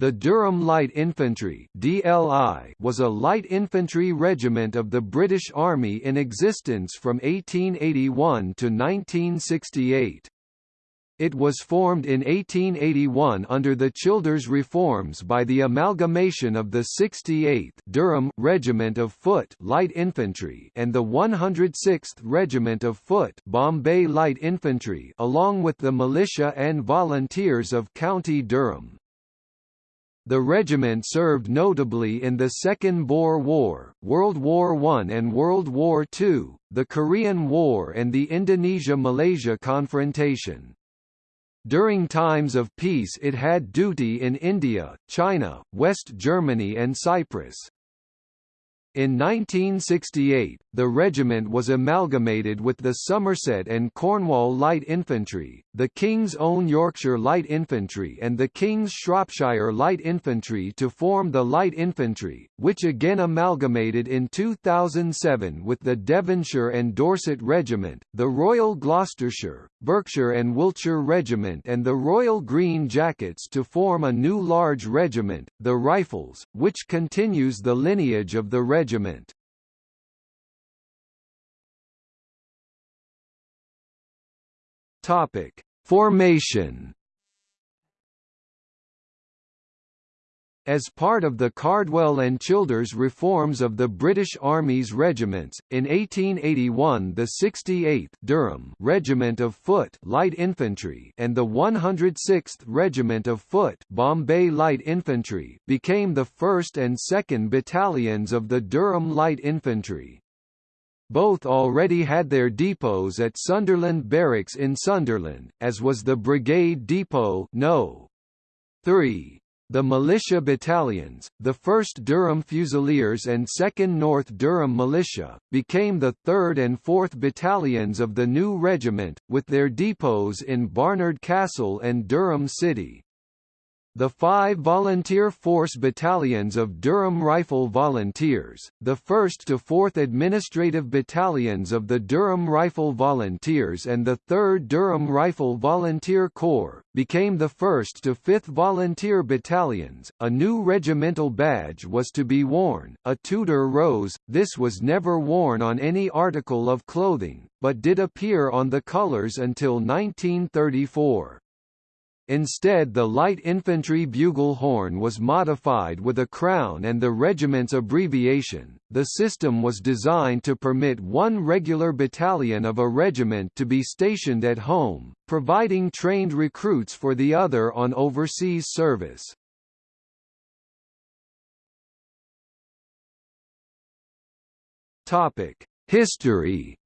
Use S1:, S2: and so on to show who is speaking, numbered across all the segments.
S1: The Durham Light Infantry (DLI) was a light infantry regiment of the British Army in existence from 1881 to 1968. It was formed in 1881 under the Childers reforms by the amalgamation of the 68th Durham Regiment of Foot Light Infantry and the 106th Regiment of Foot Bombay Light Infantry along with the militia and volunteers of County Durham. The regiment served notably in the Second Boer War, World War I and World War II, the Korean War and the Indonesia–Malaysia confrontation. During times of peace it had duty in India, China, West Germany and Cyprus. In 1968, the regiment was amalgamated with the Somerset and Cornwall Light Infantry, the King's Own Yorkshire Light Infantry and the King's Shropshire Light Infantry to form the Light Infantry, which again amalgamated in 2007 with the Devonshire and Dorset Regiment, the Royal Gloucestershire, Berkshire and Wiltshire Regiment and the Royal Green Jackets to form a new large regiment, the Rifles, which continues the lineage of the regiment. Topic: Formation As part of the Cardwell and Childers reforms of the British Army's regiments, in 1881 the 68th Durham Regiment of Foot Light Infantry and the 106th Regiment of Foot Bombay Light Infantry became the 1st and 2nd Battalions of the Durham Light Infantry. Both already had their depots at Sunderland Barracks in Sunderland, as was the Brigade Depot No. 3. The militia battalions, the 1st Durham Fusiliers and 2nd North Durham Militia, became the 3rd and 4th Battalions of the new regiment, with their depots in Barnard Castle and Durham City. The five volunteer force battalions of Durham Rifle Volunteers, the 1st to 4th Administrative Battalions of the Durham Rifle Volunteers and the 3rd Durham Rifle Volunteer Corps, became the 1st to 5th Volunteer Battalions. A new regimental badge was to be worn, a Tudor rose, this was never worn on any article of clothing, but did appear on the colours until 1934. Instead the light infantry bugle horn was modified with a crown and the regiment's abbreviation. The system was designed to permit one regular battalion of a regiment to be stationed at home, providing trained recruits for the other on overseas service. Topic: History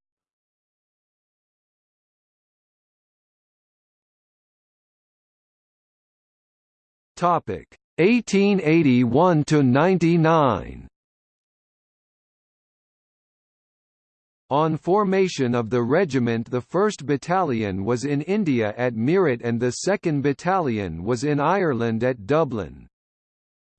S1: Topic 1881 to 99. On formation of the regiment the 1st Battalion was in India at Meerut and the 2nd Battalion was in Ireland at Dublin.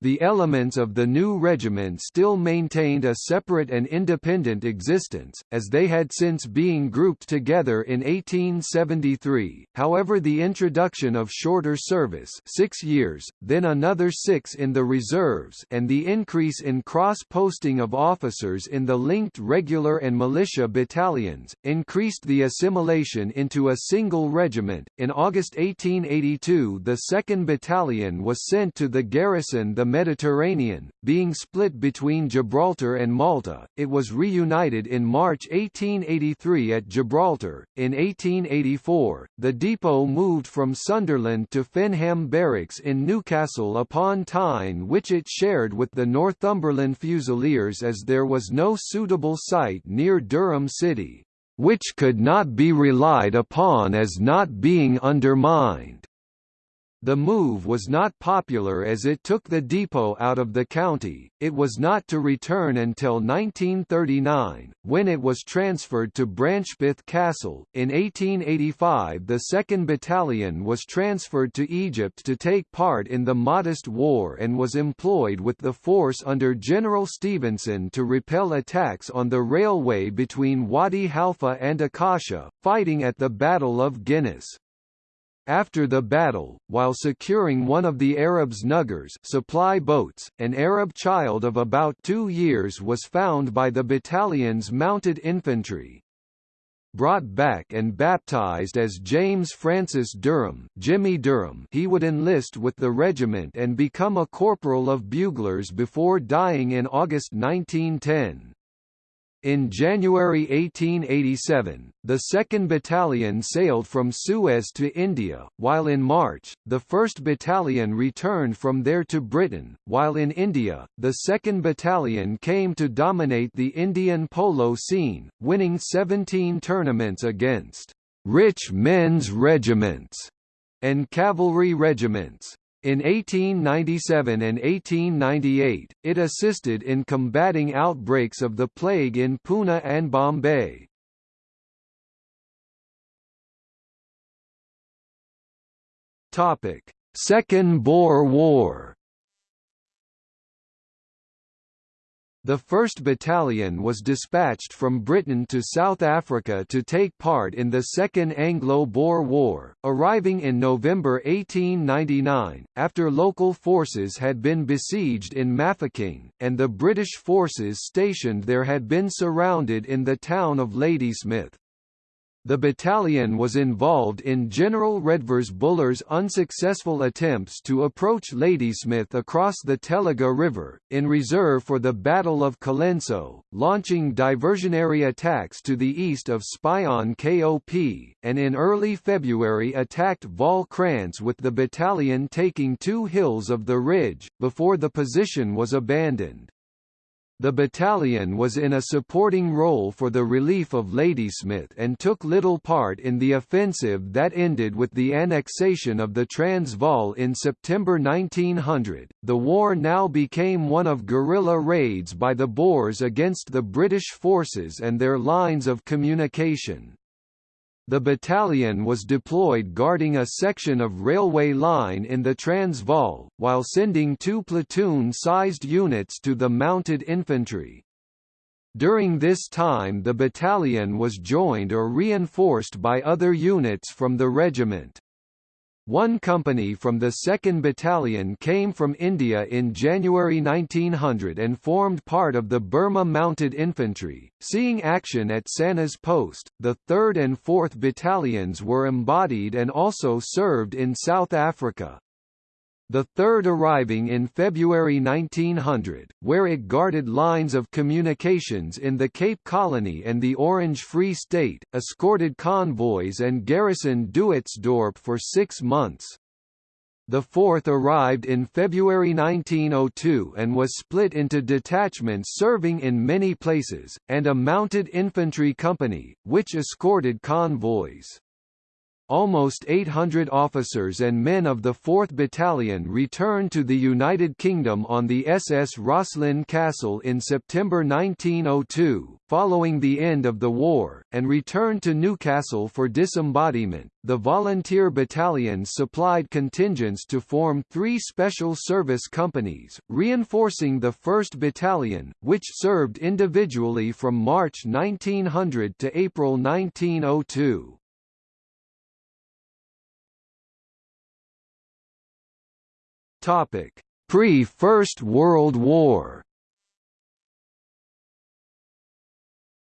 S1: The elements of the new regiment still maintained a separate and independent existence, as they had since being grouped together in 1873, however the introduction of shorter service six years, then another six in the reserves and the increase in cross-posting of officers in the linked regular and militia battalions, increased the assimilation into a single regiment. In August 1882 the 2nd Battalion was sent to the garrison the Mediterranean, being split between Gibraltar and Malta, it was reunited in March 1883 at Gibraltar. In 1884, the depot moved from Sunderland to Fenham Barracks in Newcastle upon Tyne which it shared with the Northumberland Fusiliers as there was no suitable site near Durham City, which could not be relied upon as not being undermined. The move was not popular as it took the depot out of the county, it was not to return until 1939, when it was transferred to Brancepeth Castle. In 1885 the 2nd Battalion was transferred to Egypt to take part in the Mahdist War and was employed with the force under General Stevenson to repel attacks on the railway between Wadi Halfa and Akasha, fighting at the Battle of Ginnis. After the battle, while securing one of the Arabs' nuggers supply boats, an Arab child of about two years was found by the battalion's mounted infantry. Brought back and baptized as James Francis Durham, Jimmy Durham he would enlist with the regiment and become a corporal of buglers before dying in August 1910. In January 1887, the 2nd Battalion sailed from Suez to India, while in March, the 1st Battalion returned from there to Britain, while in India, the 2nd Battalion came to dominate the Indian polo scene, winning 17 tournaments against rich men's regiments and cavalry regiments. In 1897 and 1898, it assisted in combating outbreaks of the plague in Pune and Bombay. Second Boer War The 1st Battalion was dispatched from Britain to South Africa to take part in the Second Anglo-Boer War, arriving in November 1899, after local forces had been besieged in Mafeking, and the British forces stationed there had been surrounded in the town of Ladysmith. The battalion was involved in General Redvers Buller's unsuccessful attempts to approach Ladysmith across the Tugela River, in reserve for the Battle of Colenso, launching diversionary attacks to the east of Spion KOP, and in early February attacked Vaal Krantz with the battalion taking two hills of the ridge, before the position was abandoned. The battalion was in a supporting role for the relief of Ladysmith and took little part in the offensive that ended with the annexation of the Transvaal in September 1900. The war now became one of guerrilla raids by the Boers against the British forces and their lines of communication. The battalion was deployed guarding a section of railway line in the Transvaal, while sending two platoon-sized units to the mounted infantry. During this time the battalion was joined or reinforced by other units from the regiment. One company from the 2nd Battalion came from India in January 1900 and formed part of the Burma Mounted Infantry, seeing action at Sanas Post. The 3rd and 4th Battalions were embodied and also served in South Africa the third arriving in February 1900, where it guarded lines of communications in the Cape Colony and the Orange Free State, escorted convoys and garrisoned Duitsdorp for six months. The fourth arrived in February 1902 and was split into detachments serving in many places, and a mounted infantry company, which escorted convoys. Almost 800 officers and men of the 4th Battalion returned to the United Kingdom on the SS Rosslyn Castle in September 1902, following the end of the war, and returned to Newcastle for disembodiment. The volunteer battalions supplied contingents to form three special service companies, reinforcing the 1st Battalion, which served individually from March 1900 to April 1902. Topic: Pre-First World War.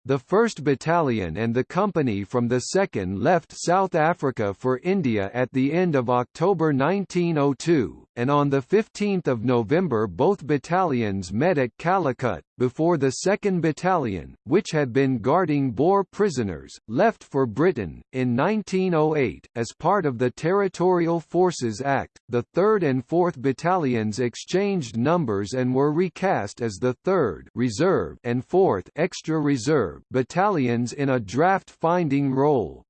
S1: The 1st Battalion and the company from the 2nd left South Africa for India at the end of October 1902, and on 15 November both battalions met at Calicut, before the 2nd Battalion, which had been guarding Boer prisoners, left for Britain. In 1908, as part of the Territorial Forces Act, the 3rd and 4th Battalions exchanged numbers and were recast as the 3rd Reserve and 4th Extra Reserve battalions in a draft-finding role.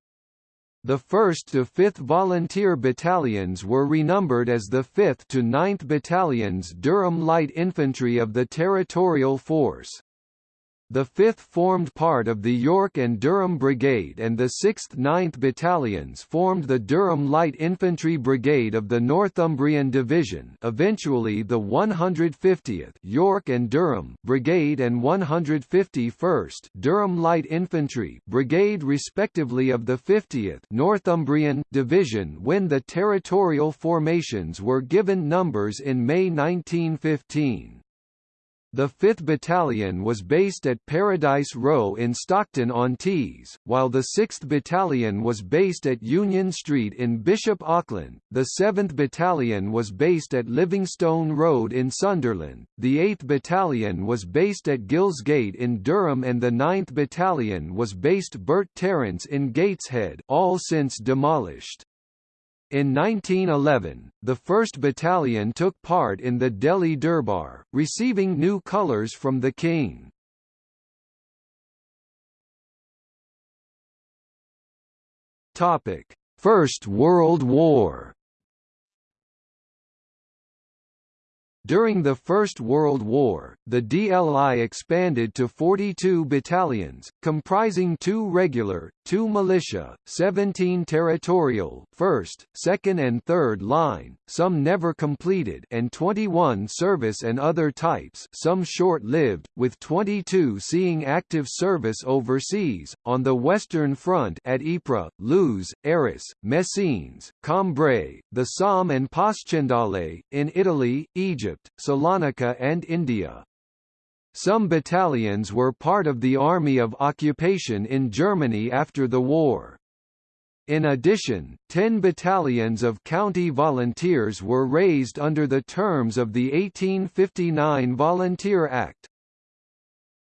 S1: The 1st to 5th Volunteer Battalions were renumbered as the 5th to 9th Battalions Durham Light Infantry of the Territorial Force. The 5th formed part of the York and Durham Brigade and the 6th 9th Battalions formed the Durham Light Infantry Brigade of the Northumbrian Division eventually the 150th York and Durham Brigade and 151st Durham Light Infantry Brigade respectively of the 50th Northumbrian Division when the territorial formations were given numbers in May 1915. The 5th Battalion was based at Paradise Row in Stockton-on-Tees, while the 6th Battalion was based at Union Street in Bishop Auckland, the 7th Battalion was based at Livingstone Road in Sunderland, the 8th Battalion was based at Gilesgate in Durham and the 9th Battalion was based Burt Terrace in Gateshead all since demolished. In 1911, the 1st Battalion took part in the Delhi Durbar, receiving new colours from the King. First World War During the First World War, the DLI expanded to 42 battalions, comprising two regular, two militia, 17 territorial 1st, 2nd and 3rd line, some never completed and 21 service and other types some short-lived, with 22 seeing active service overseas, on the Western Front at Ypres, Loos, Arras, Messines, Cambrai, the Somme and Passchendaele, in Italy, Egypt, Egypt, Salonika and India. Some battalions were part of the Army of Occupation in Germany after the war. In addition, 10 battalions of county volunteers were raised under the terms of the 1859 Volunteer Act.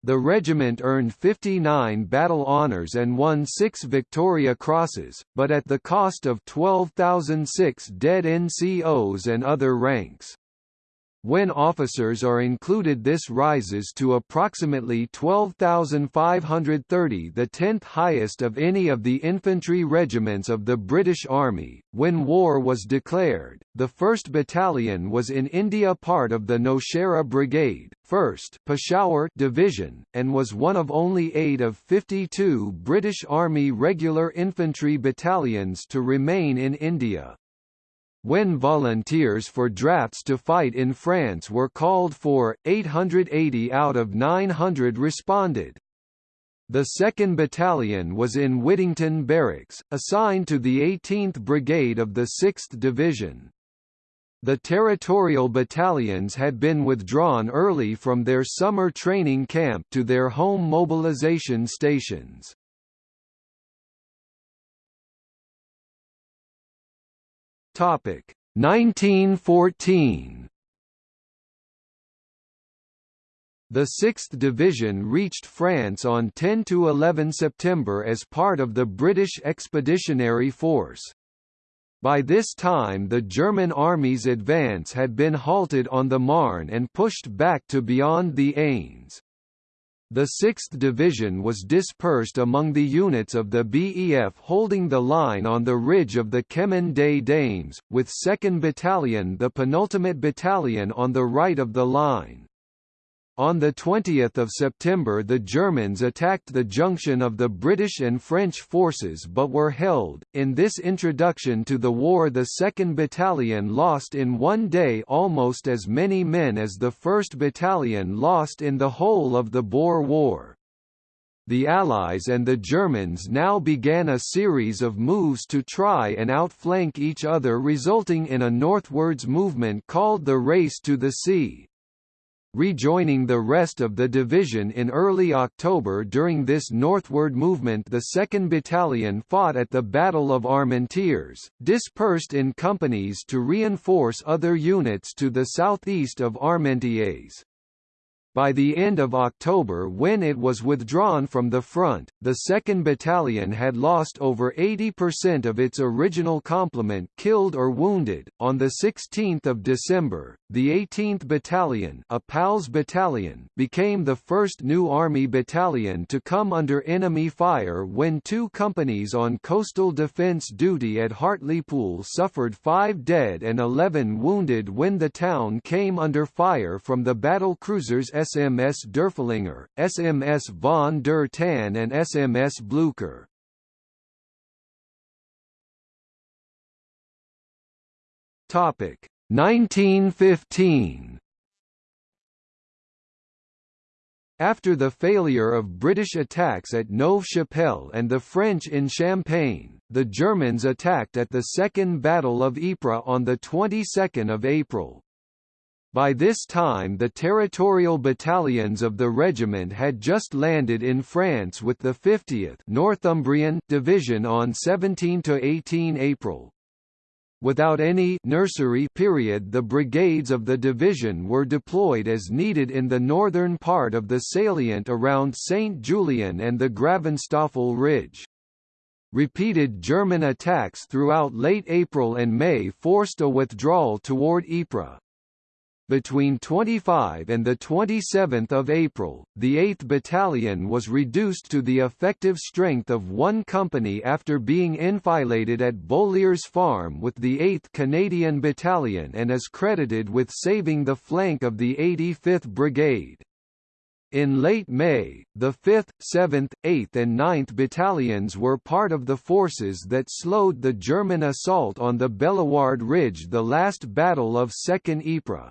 S1: The regiment earned 59 battle honours and won six Victoria Crosses, but at the cost of 12,006 dead NCOs and other ranks. When officers are included this rises to approximately 12,530 the 10th highest of any of the infantry regiments of the British Army. When war was declared, the 1st Battalion was in India part of the Nowshera Brigade, 1st Peshawar Division, and was one of only eight of 52 British Army regular infantry battalions to remain in India. When volunteers for drafts to fight in France were called for, 880 out of 900 responded. The 2nd Battalion was in Whittington Barracks, assigned to the 18th Brigade of the 6th Division. The territorial battalions had been withdrawn early from their summer training camp to their home mobilization stations. Topic 1914 The 6th Division reached France on 10 to 11 September as part of the British Expeditionary Force. By this time the German army's advance had been halted on the Marne and pushed back to beyond the Aisne. The 6th Division was dispersed among the units of the BEF holding the line on the ridge of the Chemin des Dames, with 2nd Battalion the penultimate battalion on the right of the line. On 20 September the Germans attacked the junction of the British and French forces but were held. In this introduction to the war the 2nd Battalion lost in one day almost as many men as the 1st Battalion lost in the whole of the Boer War. The Allies and the Germans now began a series of moves to try and outflank each other resulting in a northwards movement called the Race to the Sea rejoining the rest of the division in early October during this northward movement the 2nd Battalion fought at the Battle of Armentières, dispersed in companies to reinforce other units to the southeast of Armentières. By the end of October when it was withdrawn from the front, the 2nd Battalion had lost over 80% of its original complement killed or wounded. On the 16th of December, the 18th Battalion, a PALS battalion, became the first new army battalion to come under enemy fire when two companies on coastal defence duty at Hartlepool suffered 5 dead and 11 wounded when the town came under fire from the battle cruisers SMS Derfflinger, SMS von der Tann and SMS Blücher. Topic 1915 After the failure of British attacks at Neuve-Chapelle and the French in Champagne, the Germans attacked at the Second Battle of Ypres on the 22nd of April. By this time the territorial battalions of the regiment had just landed in France with the 50th Northumbrian Division on 17–18 April. Without any nursery period the brigades of the division were deployed as needed in the northern part of the salient around St. Julien and the Gravenstafel Ridge. Repeated German attacks throughout late April and May forced a withdrawal toward Ypres. Between 25 and 27 April, the 8th Battalion was reduced to the effective strength of one company after being enfiladed at Beauliers Farm with the 8th Canadian Battalion and is credited with saving the flank of the 85th Brigade. In late May, the 5th, 7th, 8th and 9th battalions were part of the forces that slowed the German assault on the Bellewaerde Ridge the last battle of Second Ypres.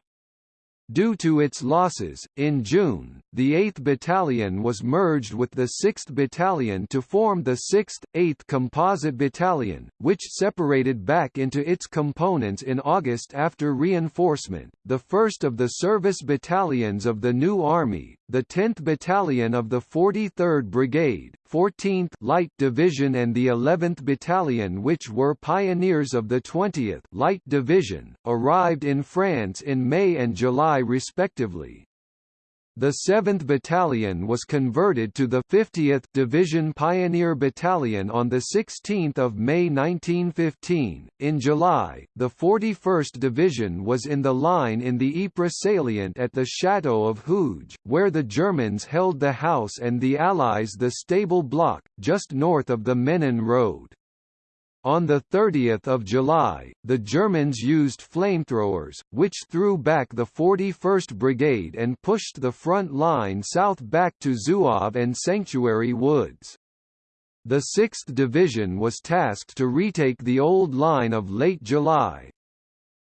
S1: Due to its losses, in June, the 8th Battalion was merged with the 6th Battalion to form the 6th, 8th Composite Battalion, which separated back into its components in August after reinforcement. The first of the service battalions of the new army, the 10th Battalion of the 43rd Brigade, 14th Light Division and the 11th Battalion which were pioneers of the 20th Light Division, arrived in France in May and July respectively. The 7th Battalion was converted to the 50th Division Pioneer Battalion on 16 May 1915. In July, the 41st Division was in the line in the Ypres salient at the Château of Hooge, where the Germans held the house and the Allies the stable block, just north of the Menin Road. On 30 July, the Germans used flamethrowers, which threw back the 41st Brigade and pushed the front line south back to Zouave and Sanctuary Woods. The 6th Division was tasked to retake the old line of late July.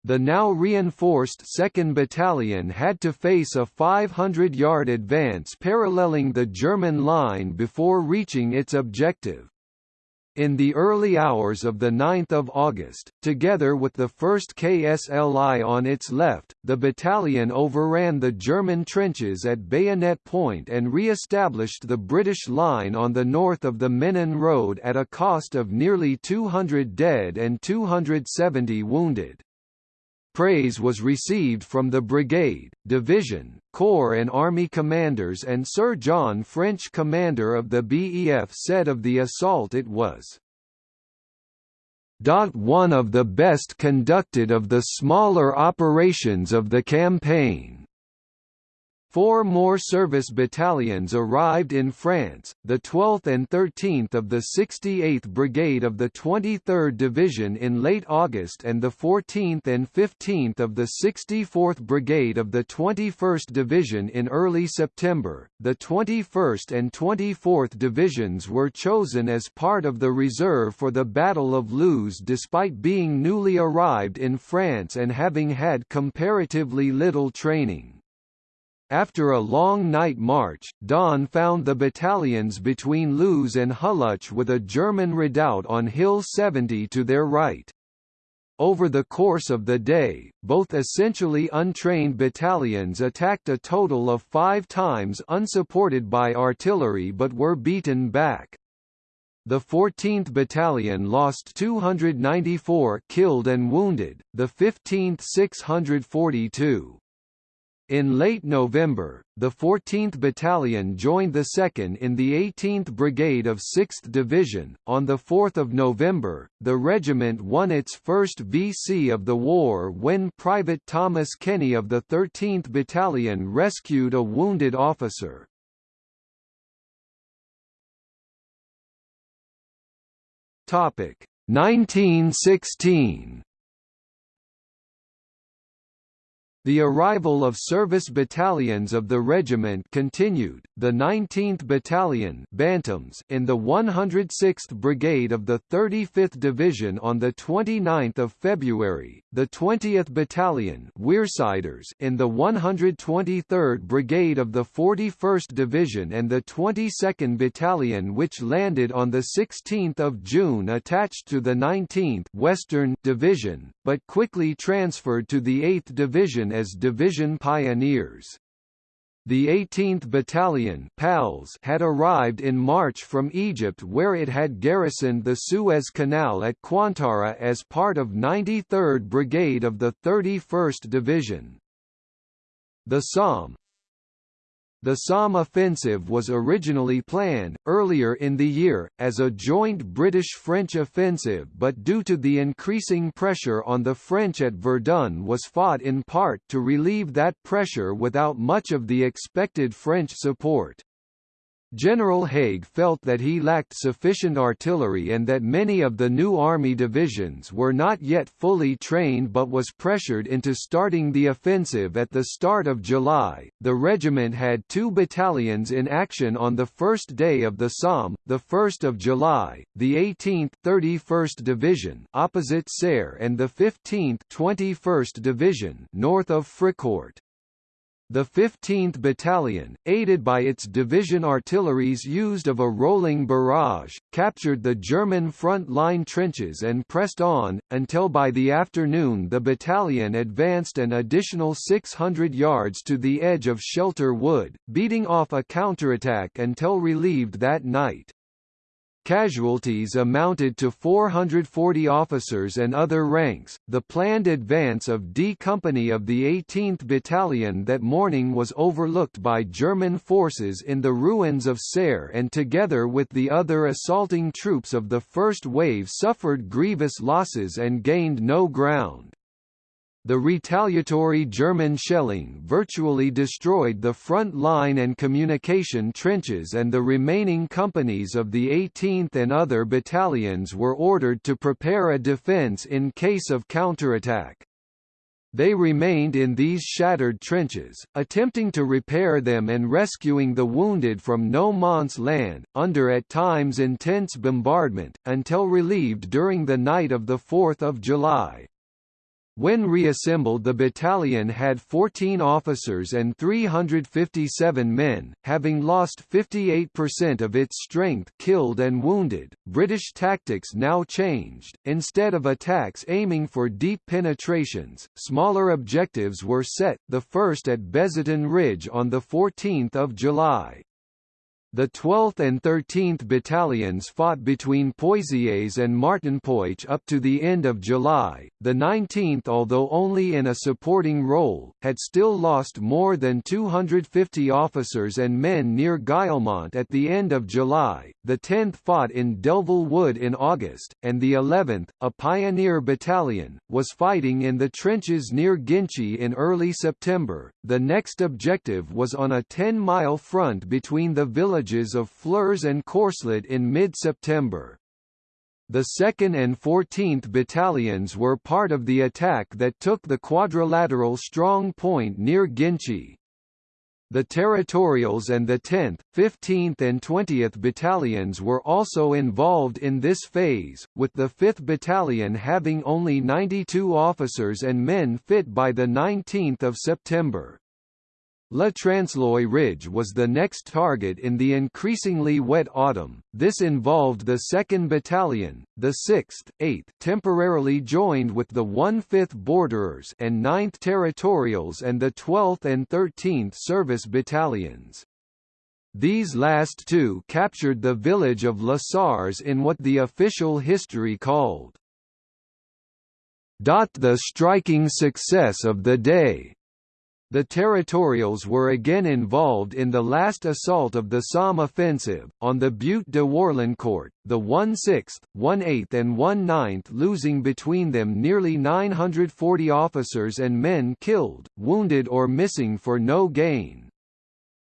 S1: The now reinforced 2nd Battalion had to face a 500-yard advance paralleling the German line before reaching its objective. In the early hours of 9 August, together with the 1st KSLI on its left, the battalion overran the German trenches at Bayonet Point and re-established the British line on the north of the Menin Road at a cost of nearly 200 dead and 270 wounded. Praise was received from the brigade, division, corps and army commanders and Sir John French commander of the BEF said of the assault it was one of the best conducted of the smaller operations of the campaign. Four more service battalions arrived in France, the 12th and 13th of the 68th Brigade of the 23rd Division in late August and the 14th and 15th of the 64th Brigade of the 21st Division in early September. The 21st and 24th Divisions were chosen as part of the reserve for the Battle of Loos despite being newly arrived in France and having had comparatively little training. After a long night march, dawn found the battalions between Loos and Hulluch with a German redoubt on Hill 70 to their right. Over the course of the day, both essentially untrained battalions attacked a total of five times unsupported by artillery but were beaten back. The 14th Battalion lost 294 killed and wounded, the 15th 642. In late November, the 14th Battalion joined the 2nd in the 18th Brigade of 6th Division. On 4 November, the regiment won its first VC of the war when Private Thomas Kenny of the 13th Battalion rescued a wounded officer. Topic 1916 The arrival of service battalions of the regiment continued, the 19th Battalion Bantams in the 106th Brigade of the 35th Division on 29 February, the 20th Battalion Wearsiders in the 123rd Brigade of the 41st Division and the 22nd Battalion which landed on 16 June attached to the 19th Western Division, but quickly transferred to the 8th Division as division pioneers. The 18th Battalion PALS had arrived in March from Egypt where it had garrisoned the Suez Canal at Qantara as part of 93rd Brigade of the 31st Division. The Somme, the Somme offensive was originally planned, earlier in the year, as a joint British-French offensive but due to the increasing pressure on the French at Verdun was fought in part to relieve that pressure without much of the expected French support. General Haig felt that he lacked sufficient artillery and that many of the new army divisions were not yet fully trained but was pressured into starting the offensive at the start of July. The regiment had two battalions in action on the first day of the Somme, the 1st of July, the 18th 31st Division opposite Serre and the 15th 21st Division north of Fricourt. The 15th Battalion, aided by its division artilleries used of a rolling barrage, captured the German front line trenches and pressed on, until by the afternoon the battalion advanced an additional 600 yards to the edge of Shelter Wood, beating off a counterattack until relieved that night. Casualties amounted to 440 officers and other ranks. The planned advance of D Company of the 18th Battalion that morning was overlooked by German forces in the ruins of Serre and together with the other assaulting troops of the first wave suffered grievous losses and gained no ground. The retaliatory German shelling virtually destroyed the front line and communication trenches and the remaining companies of the 18th and other battalions were ordered to prepare a defense in case of counterattack. They remained in these shattered trenches, attempting to repair them and rescuing the wounded from no man's land, under at times intense bombardment, until relieved during the night of 4 July. When reassembled the battalion had 14 officers and 357 men, having lost 58% of its strength killed and wounded. British tactics now changed. Instead of attacks aiming for deep penetrations, smaller objectives were set, the first at Bazentin Ridge on 14 July. The 12th and 13th Battalions fought between Pozières and Martinpuich up to the end of July. The 19th, although only in a supporting role, had still lost more than 250 officers and men near Guillemont at the end of July. The 10th fought in Delville Wood in August, and the 11th, a pioneer battalion, was fighting in the trenches near Ginchy in early September. The next objective was on a 10-mile front between the village villages of Flers and Courcelette in mid-September. The 2nd and 14th Battalions were part of the attack that took the quadrilateral strong point near Ginchy. The Territorials and the 10th, 15th and 20th Battalions were also involved in this phase, with the 5th Battalion having only 92 officers and men fit by 19 September. La Transloy Ridge was the next target in the increasingly wet autumn. This involved the 2nd Battalion, the 6th, 8th temporarily joined with the 1/5th Borderers and 9th Territorials and the 12th and 13th Service Battalions. These last two captured the village of La Sarraz in what the official history called the striking success of the day The Territorials were again involved in the last assault of the Somme offensive, on the Butte de Warlencourt, the 1/6th, 1/8th and 1/9th losing between them nearly 940 officers and men killed, wounded or missing for no gain.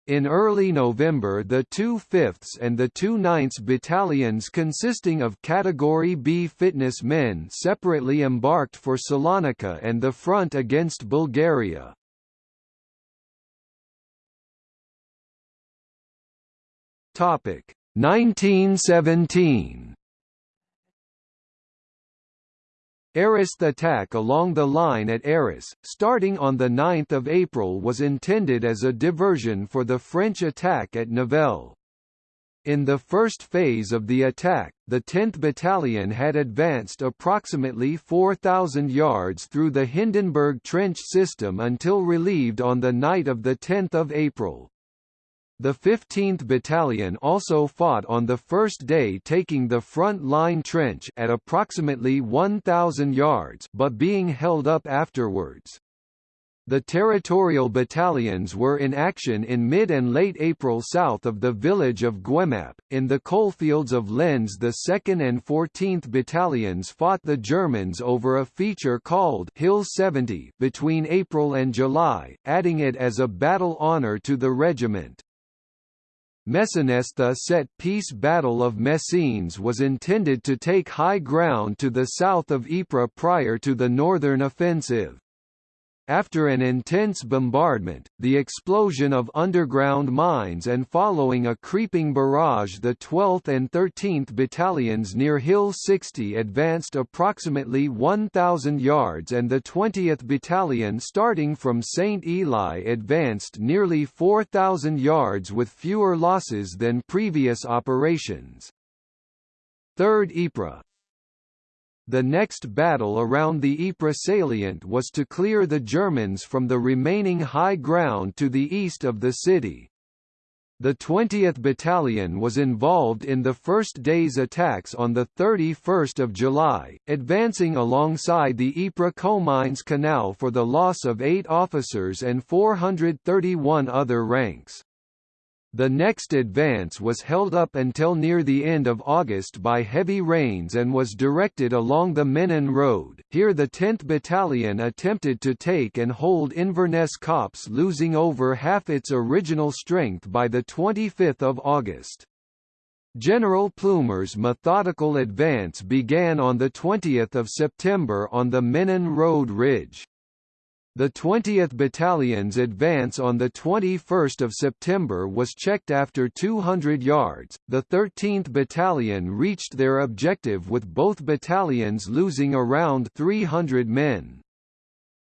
S1: In early November the 2 5ths and the 2 9ths battalions consisting of Category B fitness men separately embarked for Salonika and the front against Bulgaria. Topic 1917 Arras attack along the line at Arras, starting on 9 April was intended as a diversion for the French attack at Nivelle. In the first phase of the attack, the 10th Battalion had advanced approximately 4,000 yards through the Hindenburg trench system until relieved on the night of 10 April. The 15th Battalion also fought on the first day taking the front line trench at approximately 1,000 yards but being held up afterwards. The territorial battalions were in action in mid and late April south of the village of Guemappe. In the coalfields of Lens the 2nd and 14th battalions fought the Germans over a feature called Hill 70 between April and July, adding it as a battle honour to the regiment. Messines The set-piece Battle of Messines was intended to take high ground to the south of Ypres prior to the northern offensive. After an intense bombardment, the explosion of underground mines and following a creeping barrage the 12th and 13th Battalions near Hill 60 advanced approximately 1,000 yards and the 20th Battalion starting from St. Eloi advanced nearly 4,000 yards with fewer losses than previous operations. 3rd Ypres, the next battle around the Ypres salient was to clear the Germans from the remaining high ground to the east of the city. The 20th Battalion was involved in the first day's attacks on 31 July, advancing alongside the Ypres-Comines Canal for the loss of eight officers and 431 other ranks. The next advance was held up until near the end of August by heavy rains and was directed along the Menin Road. Here the 10th Battalion attempted to take and hold Inverness Copse losing over half its original strength by 25 August. General Plumer's methodical advance began on 20 September on the Menin Road Ridge. The 20th Battalion's advance on 21 September was checked after 200 yards. The 13th Battalion reached their objective with both battalions losing around 300 men.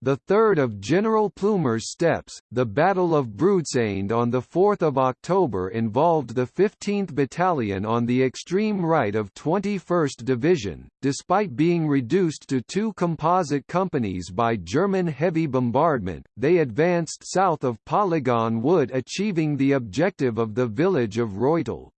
S1: The third of General Plumer's steps, the Battle of Broodseinde on 4 October involved the 15th Battalion on the extreme right of 21st Division, despite being reduced to two composite companies by German heavy bombardment, they advanced south of Polygon Wood achieving the objective of the village of Reutel.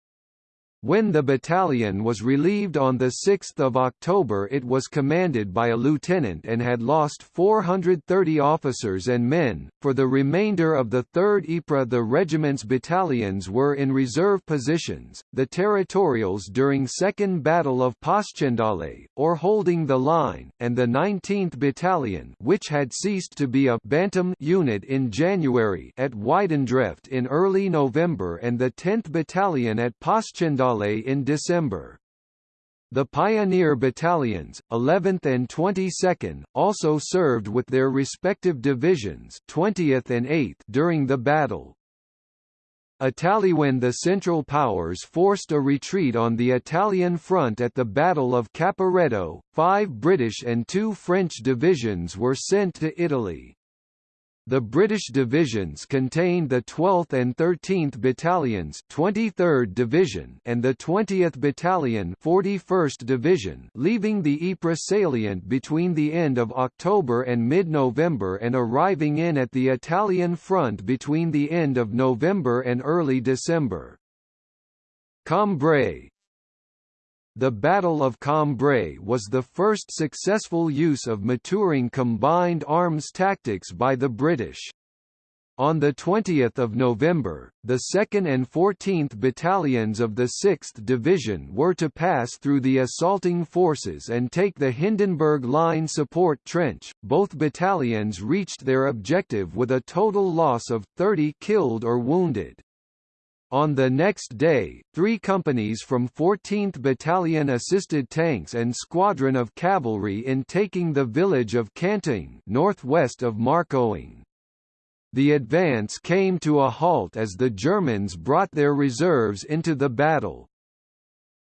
S1: When the battalion was relieved on 6 October it was commanded by a lieutenant and had lost 430 officers and men. For the remainder of the 3rd Ypres the regiment's battalions were in reserve positions, the territorials during Second Battle of Passchendaele, or holding the line, and the 19th Battalion which had ceased to be a Bantam unit in January at Weidendrecht in early November and the 10th Battalion at Passchendaele in December. The Pioneer Battalions, 11th and 22nd, also served with their respective divisions 20th and 8th during the battle. When the Central Powers forced a retreat on the Italian front at the Battle of Caporetto, five British and two French divisions were sent to Italy. The British divisions contained the 12th and 13th Battalions 23rd Division and the 20th Battalion 41st Division leaving the Ypres salient between the end of October and mid-November and arriving in at the Italian front between the end of November and early December. Cambrai, the Battle of Cambrai was the first successful use of maturing combined arms tactics by the British. On 20 November, the 2nd and 14th Battalions of the 6th Division were to pass through the assaulting forces and take the Hindenburg Line support trench. Both battalions reached their objective with a total loss of 30 killed or wounded. On the next day, three companies from 14th Battalion assisted tanks and squadron of cavalry in taking the village of Cantaing northwest of Marcoing. The advance came to a halt as the Germans brought their reserves into the battle.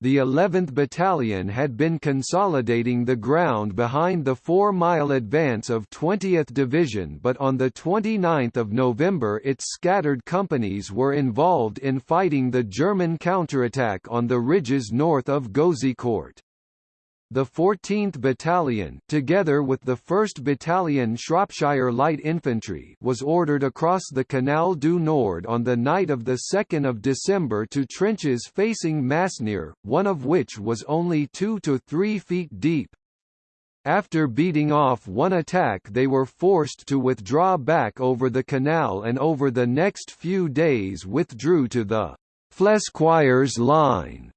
S1: The 11th Battalion had been consolidating the ground behind the four-mile advance of 20th Division but on 29 November its scattered companies were involved in fighting the German counterattack on the ridges north of Gouzeaucourt. The 14th Battalion together with the 1st Battalion Shropshire Light Infantry was ordered across the Canal du Nord on the night of 2 December to trenches facing Masnieres, one of which was only 2 to 3 feet deep. After beating off one attack they were forced to withdraw back over the canal and over the next few days withdrew to the Flesquieres line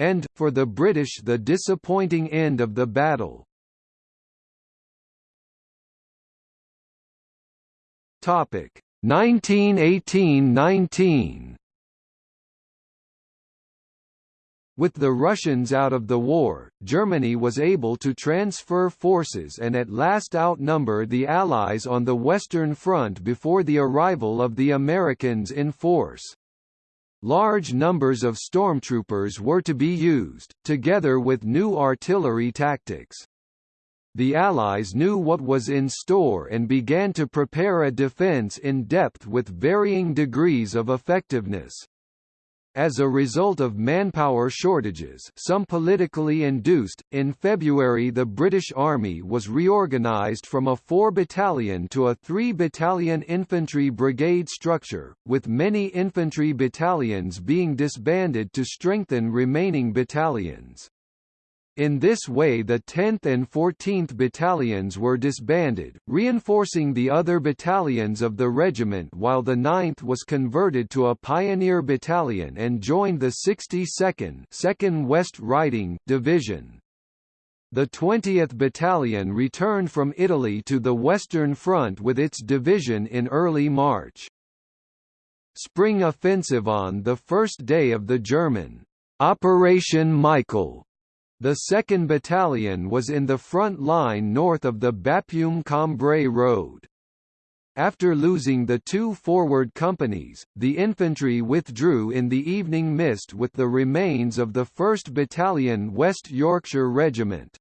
S1: and, for the British the disappointing end of the battle. Topic 1918–19 With the Russians out of the war, Germany was able to transfer forces and at last outnumber the Allies on the Western Front before the arrival of the Americans in force. Large numbers of stormtroopers were to be used, together with new artillery tactics. The Allies knew what was in store and began to prepare a defense in depth with varying degrees of effectiveness. As a result of manpower shortages some politically induced, in February the British Army was reorganised from a four-battalion to a three-battalion infantry brigade structure, with many infantry battalions being disbanded to strengthen remaining battalions. In this way the 10th and 14th Battalions were disbanded, reinforcing the other battalions of the regiment while the 9th was converted to a pioneer battalion and joined the 62nd 2nd West Riding Division. The 20th Battalion returned from Italy to the Western Front with its division in early March. Spring offensive on the first day of the German Operation Michael the 2nd Battalion was in the front line north of the Bapaume-Cambrai road. After losing the two forward companies, the infantry withdrew in the evening mist with the remains of the 1st Battalion West Yorkshire Regiment.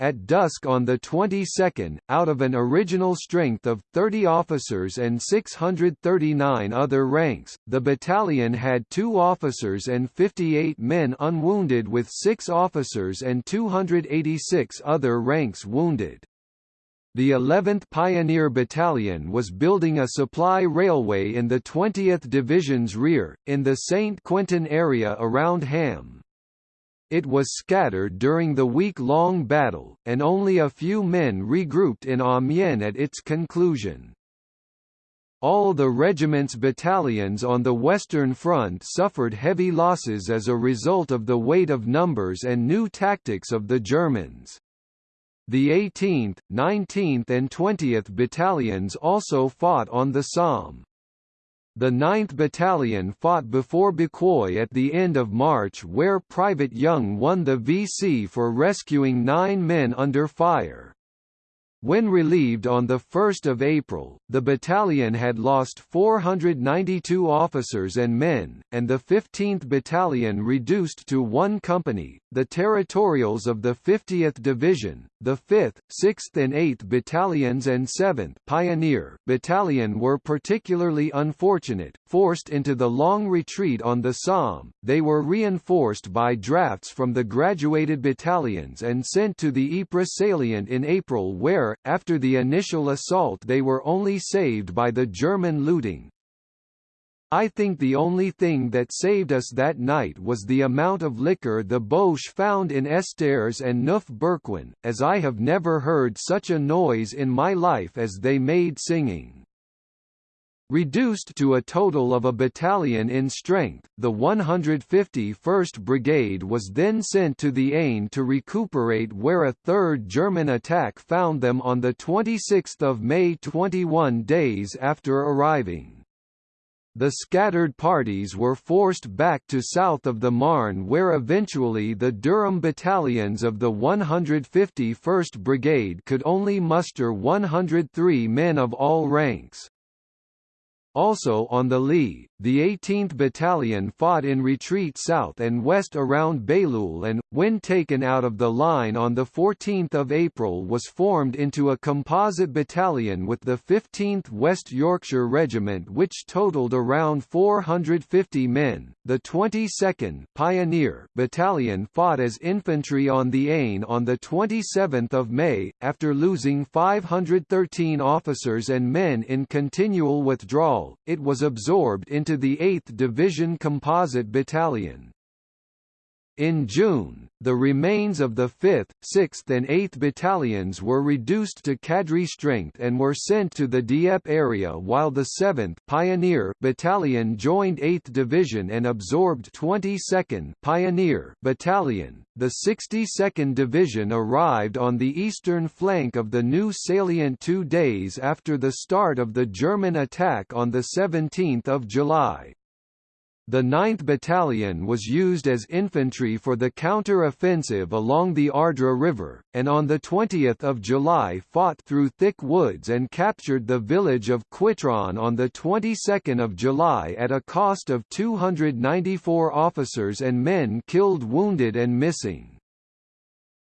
S1: At dusk on the 22nd, out of an original strength of 30 officers and 639 other ranks, the battalion had two officers and 58 men unwounded with six officers and 286 other ranks wounded. The 11th Pioneer Battalion was building a supply railway in the 20th Division's rear, in the St. Quentin area around Ham. It was scattered during the week-long battle, and only a few men regrouped in Amiens at its conclusion. All the regiment's battalions on the Western Front suffered heavy losses as a result of the weight of numbers and new tactics of the Germans. The 18th, 19th and 20th battalions also fought on the Somme. The 9th Battalion fought before Bucquoy at the end of March where Private Young won the VC for rescuing nine men under fire. When relieved on 1 April, the battalion had lost 492 officers and men, and the 15th Battalion reduced to one company. The territorials of the 50th Division, the 5th, 6th and 8th Battalions and 7th Pioneer Battalion were particularly unfortunate, forced into the long retreat on the Somme. They were reinforced by drafts from the graduated battalions and sent to the Ypres salient in April where, after the initial assault they were only saved by the German looting. I think the only thing that saved us that night was the amount of liquor the Boche found in Estaires and Neuf Berquin, as I have never heard such a noise in my life as they made singing. Reduced to a total of a battalion in strength, the 151st Brigade was then sent to the Aisne to recuperate where a third German attack found them on 26 May 21 days after arriving. The scattered parties were forced back to south of the Marne where eventually the Durham battalions of the 151st Brigade could only muster 103 men of all ranks. Also on the Lys, the 18th Battalion fought in retreat south and west around Bailleul and, when taken out of the line on 14 April was formed into a composite battalion with the 15th West Yorkshire Regiment which totaled around 450 men. The 22nd Pioneer Battalion fought as infantry on the Aisne on 27 May, after losing 513 officers and men in continual withdrawal, it was absorbed into the 8th Division Composite Battalion. In June, the remains of the 5th, 6th and 8th battalions were reduced to cadre strength and were sent to the Dieppe area while the 7th Pioneer Battalion joined 8th Division and absorbed 22nd Pioneer Battalion. The 62nd Division arrived on the eastern flank of the new salient 2 days after the start of the German attack on the 17th of July. The 9th Battalion was used as infantry for the counter-offensive along the Ardres River, and on 20 July fought through thick woods and captured the village of Cuitron on the 22nd of July at a cost of 294 officers and men killed wounded and missing.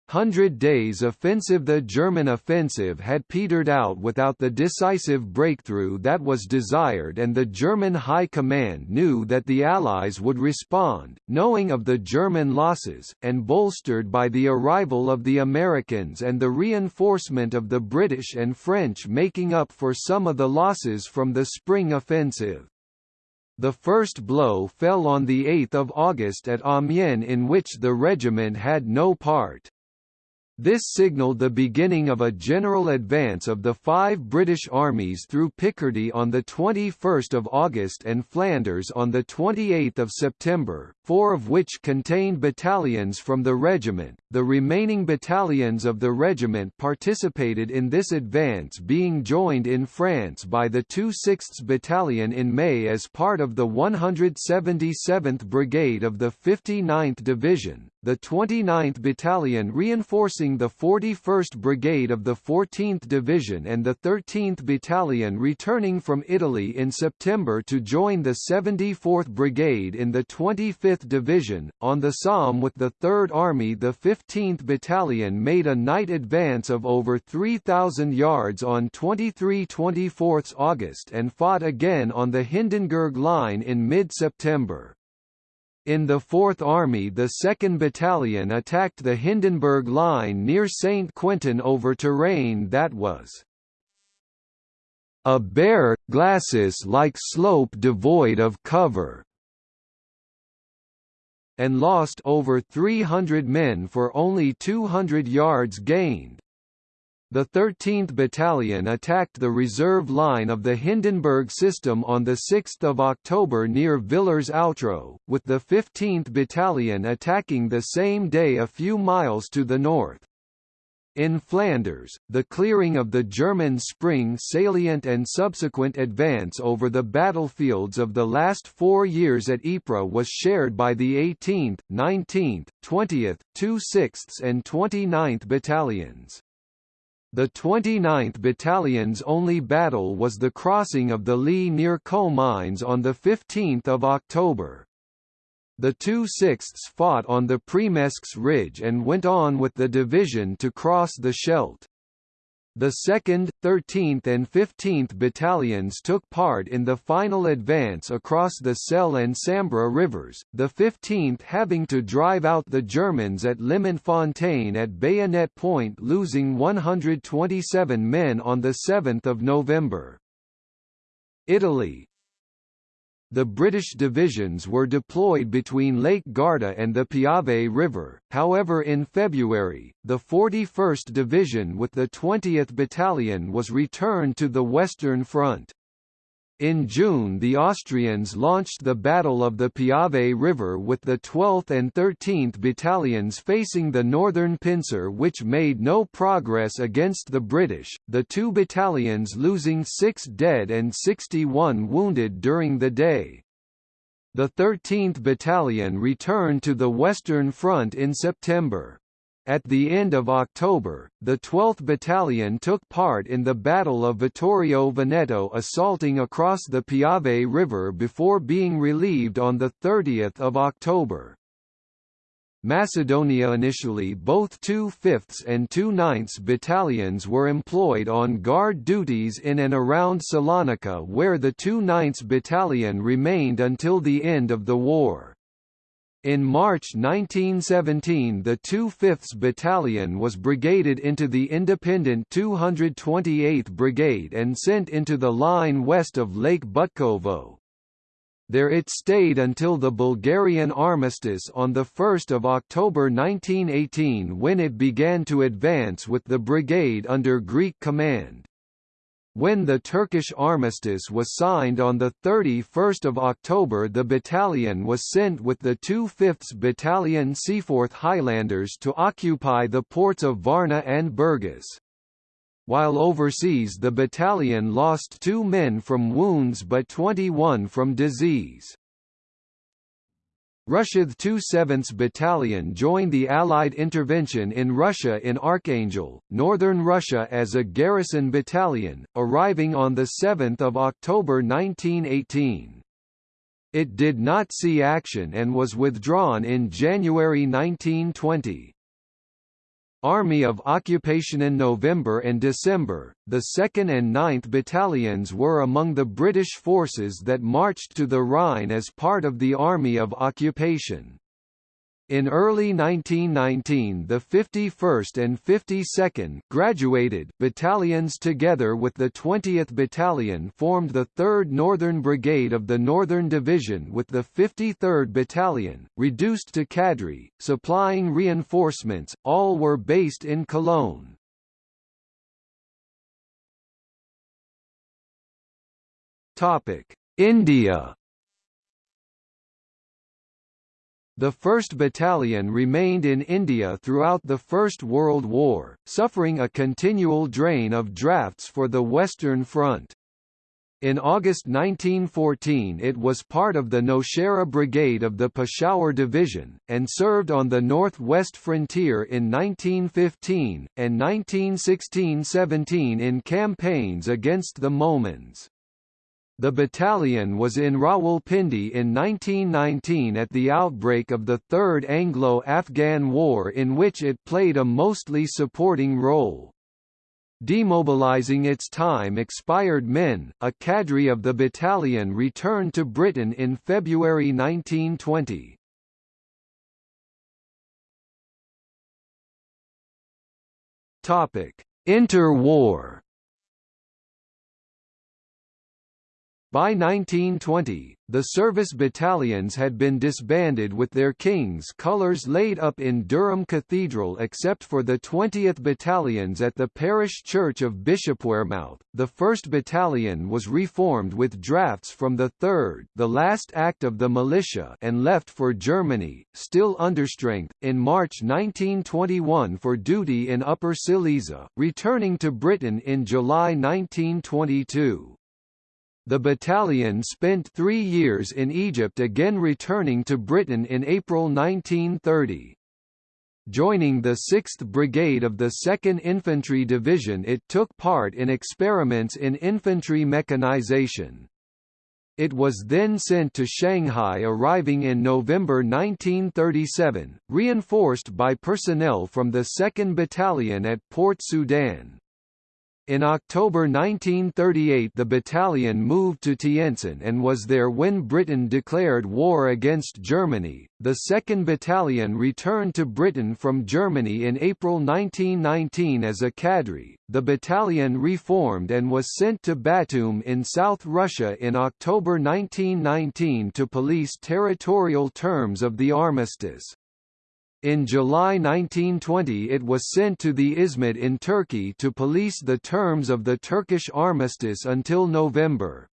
S1: Hundred Days Offensive The German offensive had petered out without the decisive breakthrough that was desired and the German High Command knew that the Allies would respond, knowing of the German losses, and bolstered by the arrival of the Americans and the reinforcement of the British and French making up for some of the losses from the spring offensive. The first blow fell on 8 August at Amiens in which the regiment had no part. This signalled the beginning of a general advance of the five British armies through Picardy on 21 August and Flanders on 28 September, four of which contained battalions from the regiment. The remaining battalions of the regiment participated in this advance being joined in France by the 2/6th Battalion in May as part of the 177th Brigade of the 59th Division, the 29th Battalion reinforcing the 41st Brigade of the 14th Division and the 13th Battalion returning from Italy in September to join the 74th Brigade in the 25th Division. On the Somme with the 3rd Army the 15th Battalion made a night advance of over 3,000 yards on 23-24 August and fought again on the Hindenburg Line in mid-September. In the Fourth Army the 2nd Battalion attacked the Hindenburg Line near Saint-Quentin over terrain that was a bare, glacis-like slope devoid of cover, and lost over 300 men for only 200 yards gained. The 13th Battalion attacked the reserve line of the Hindenburg system on 6 October near Villers-Outreau, with the 15th Battalion attacking the same day a few miles to the north. In Flanders, the clearing of the German spring salient and subsequent advance over the battlefields of the last four years at Ypres was shared by the 18th, 19th, 20th, 2/6ths and 29th battalions. The 29th Battalion's only battle was the crossing of the Lee near Comines on 15 October. The 2/6ths fought on the Premesques Ridge and went on with the division to cross the Scheldt. The 2nd, 13th and 15th Battalions took part in the final advance across the Selle and Sambre rivers, the 15th having to drive out the Germans at Limont-Fontaine at Bayonet Point losing 127 men on 7 November. Italy, the British divisions were deployed between Lake Garda and the Piave River, however in February, the 41st Division with the 20th Battalion was returned to the Western Front. In June the Austrians launched the Battle of the Piave River with the 12th and 13th Battalions facing the northern pincer which made no progress against the British, the two battalions losing six dead and 61 wounded during the day. The 13th Battalion returned to the Western Front in September. At the end of October, the 12th Battalion took part in the Battle of Vittorio Veneto assaulting across the Piave River before being relieved on 30 October. Macedonia Initially both 2 5ths and 2 9ths battalions were employed on guard duties in and around Salonika where the 2 9ths battalion remained until the end of the war. In March 1917 the 2/5th Battalion was brigaded into the independent 228th Brigade and sent into the line west of Lake Butkovo. There it stayed until the Bulgarian armistice on 1 October 1918 when it began to advance with the brigade under Greek command. When the Turkish armistice was signed on 31 October the battalion was sent with the 2 5th Battalion Seaforth Highlanders to occupy the ports of Varna and Burgas. While overseas the battalion lost two men from wounds but 21 from disease. Russia's 2 7th Battalion joined the Allied intervention in Russia in Archangel, northern Russia as a garrison battalion, arriving on 7 October 1918. It did not see action and was withdrawn in January 1920. Army of Occupation in November and December, the 2nd and 9th Battalions were among the British forces that marched to the Rhine as part of the Army of Occupation. In early 1919 the 51st and 52nd graduated battalions together with the 20th Battalion formed the 3rd Northern Brigade of the Northern Division with the 53rd Battalion, reduced to cadre, supplying reinforcements, all were based in Cologne. India The 1st Battalion remained in India throughout the First World War, suffering a continual drain of drafts for the Western Front. In August 1914 it was part of the Nowshera Brigade of the Peshawar Division, and served on the north-west frontier in 1915, and 1916–17 in campaigns against the Mohmands. The battalion was in Rawalpindi in 1919 at the outbreak of the Third Anglo-Afghan War in which it played a mostly supporting role. Demobilizing its time-expired men, a cadre of the battalion returned to Britain in February 1920. Interwar By 1920, the service battalions had been disbanded with their king's colours laid up in Durham Cathedral except for the 20th Battalions at the parish church of Bishopwearmouth. The 1st Battalion was reformed with drafts from the 3rd the last act of the militia and left for Germany, still understrength, in March 1921 for duty in Upper Silesia, returning to Britain in July 1922. The battalion spent three years in Egypt again returning to Britain in April 1930. Joining the 6th Brigade of the 2nd Infantry Division it took part in experiments in infantry mechanization. It was then sent to Shanghai arriving in November 1937, reinforced by personnel from the 2nd Battalion at Port Sudan. In October 1938 the battalion moved to Tientsin and was there when Britain declared war against Germany. The 2nd Battalion returned to Britain from Germany in April 1919 as a cadre. The battalion reformed and was sent to Batum in South Russia in October 1919 to police territorial terms of the armistice. In July 1920 it was sent to the Izmit in Turkey to police the terms of the Turkish armistice until November.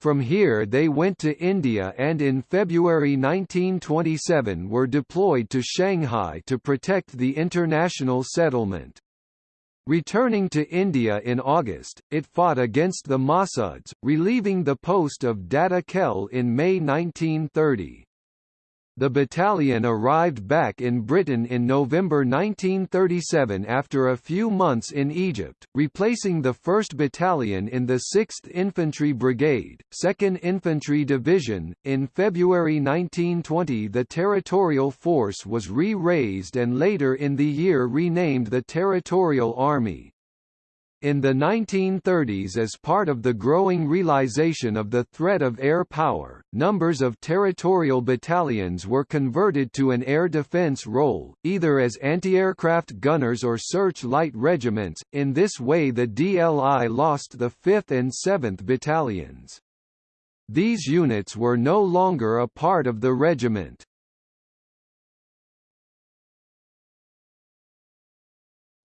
S1: From here they went to India and in February 1927 were deployed to Shanghai to protect the international settlement. Returning to India in August, it fought against the Mahsuds, relieving the post of Data Khel in May 1930. The battalion arrived back in Britain in November 1937 after a few months in Egypt, replacing the 1st Battalion in the 6th Infantry Brigade, 2nd Infantry Division. In February 1920, the Territorial Force was re raised and later in the year renamed the Territorial Army. In the 1930s as part of the growing realization of the threat of air power, numbers of territorial battalions were converted to an air defense role, either as anti-aircraft gunners or search-light regiments, in this way the DLI lost the 5th and 7th battalions. These units were no longer a part of the regiment.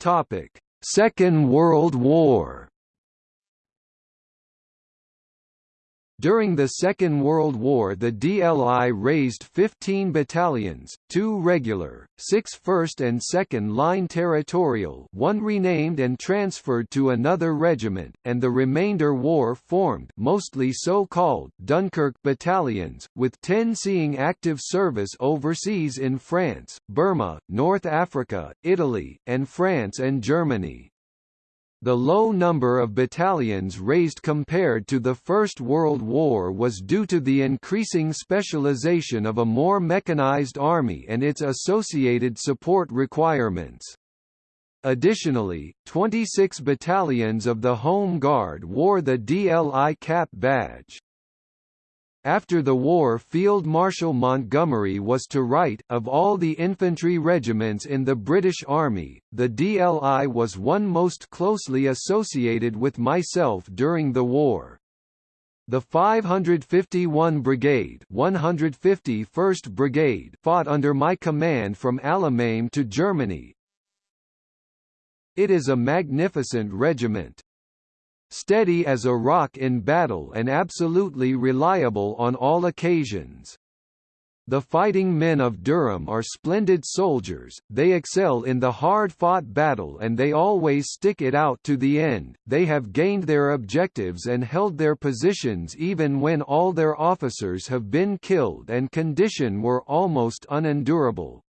S1: Topic Second World War During the Second World War the DLI raised 15 battalions, two regular, six first and second line territorial one renamed and transferred to another regiment, and the remainder war-formed mostly so-called Dunkirk battalions, with 10 seeing active service overseas in France, Burma, North Africa, Italy, and France and Germany. The low number of battalions raised compared to the First World War was due to the increasing specialization of a more mechanized army and its associated support requirements. Additionally, 26 battalions of the Home Guard wore the DLI cap badge. After the war Field Marshal Montgomery was to write, of all the infantry regiments in the British Army, the DLI was one most closely associated with myself during the war. The 551 Brigade 151st Brigade fought under my command from Alamein to Germany. It is a magnificent regiment steady as a rock in battle and absolutely reliable on all occasions. The fighting men of Durham are splendid soldiers, they excel in the hard-fought battle and they always stick it out to the end, they have gained their objectives and held their positions even when all their officers have been killed and condition were almost unendurable.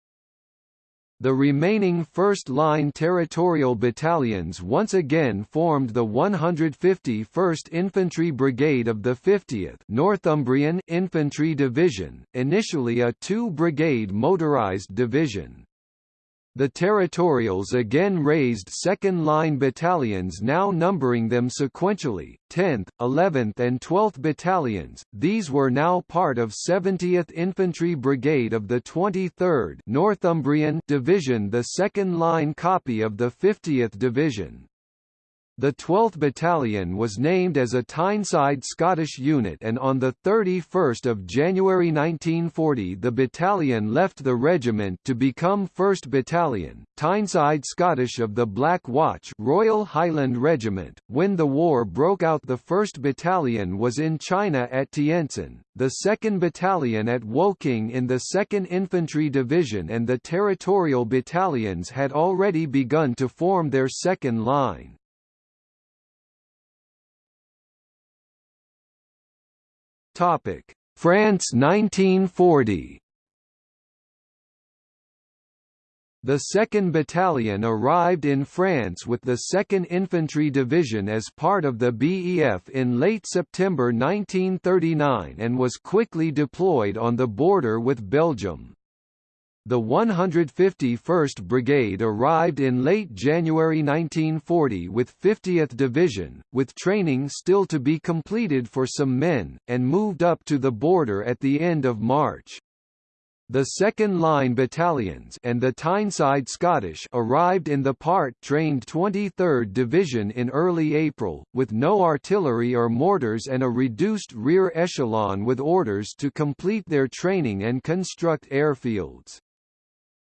S1: The remaining first-line territorial battalions once again formed the 151st Infantry Brigade of the 50th Northumbrian Infantry Division, initially a two-brigade motorized division. The Territorials again raised second-line battalions now numbering them sequentially, 10th, 11th and 12th battalions, these were now part of 70th Infantry Brigade of the 23rd Northumbrian Division the second-line copy of the 50th Division. The 12th Battalion was named as a Tyneside Scottish unit and on 31 January 1940 the battalion left the regiment to become 1st Battalion, Tyneside Scottish of the Black Watch Royal Highland Regiment. When the war broke out the 1st Battalion was in China at Tientsin, the 2nd Battalion at Woking in the 2nd Infantry Division and the Territorial Battalions had already begun to form their second line. Topic: France 1940. The 2nd Battalion arrived in France with the 2nd Infantry Division as part of the BEF in late September 1939 and was quickly deployed on the border with Belgium. The 151st Brigade arrived in late January 1940 with 50th Division, with training still to be completed for some men, and moved up to the border at the end of March. The second-line battalions and the Tyneside Scottish arrived in the part-trained 23rd Division in early April, with no artillery or mortars and a reduced rear echelon with orders to complete their training and construct airfields.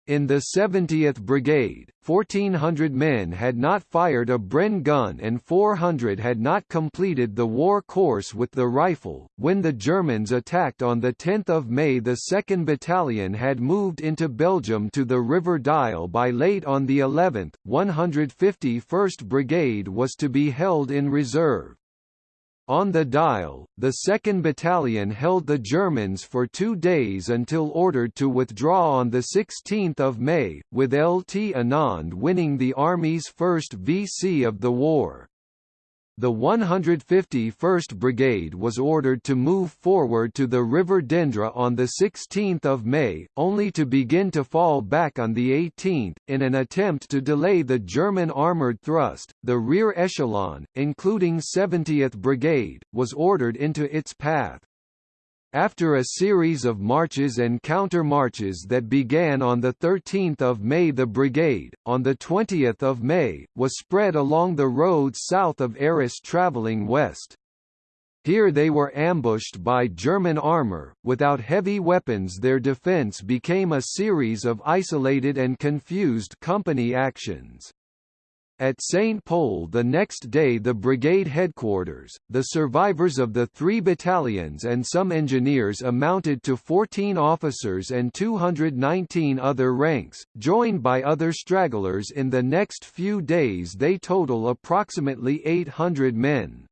S1: In the 70th Brigade, 1,400 men had not fired a Bren gun and 400 had not completed the war course with the rifle. When the Germans attacked on 10 May the 2nd Battalion had moved into Belgium to the River Dyle by late on the 11th, 151st Brigade was to be held in reserve. On the Dyle, the 2nd Battalion held the Germans for two days until ordered to withdraw on 16 May, with LT Annand winning the Army's first VC of the war. The 151st Brigade was ordered to move forward to the River Dendre on 16 May, only to begin to fall back on the 18th, in an attempt to delay the German armoured thrust. The rear echelon, including 70th Brigade, was ordered into its path. After a series of marches and counter-marches that began on 13 May the brigade, on 20 May, was spread along the roads south of Arras travelling west. Here they were ambushed by German armour, without heavy weapons their defence became a series of isolated and confused company actions. At St. Pol the next day the brigade headquarters, the survivors of the three battalions and some engineers amounted to 14 officers and 219 other ranks, joined by other stragglers in the next few days they total approximately 800 men.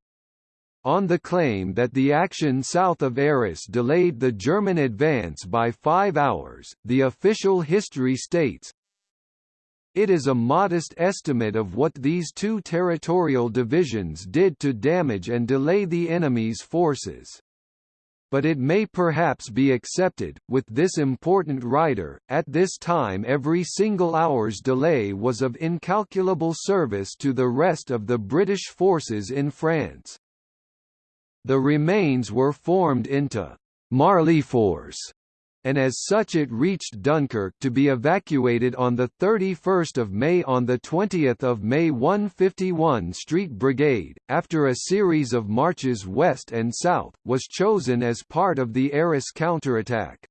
S1: On the claim that the action south of Arras delayed the German advance by five hours, the official history states, it is a modest estimate of what these two territorial divisions did to damage and delay the enemy's forces. But it may perhaps be accepted, with this important writer, at this time every single hour's delay was of incalculable service to the rest of the British forces in France. The remains were formed into Marly Force and as such it reached Dunkirk to be evacuated on 31 May On 20 May 151 Street Brigade, after a series of marches west and south, was chosen as part of the Arras counterattack.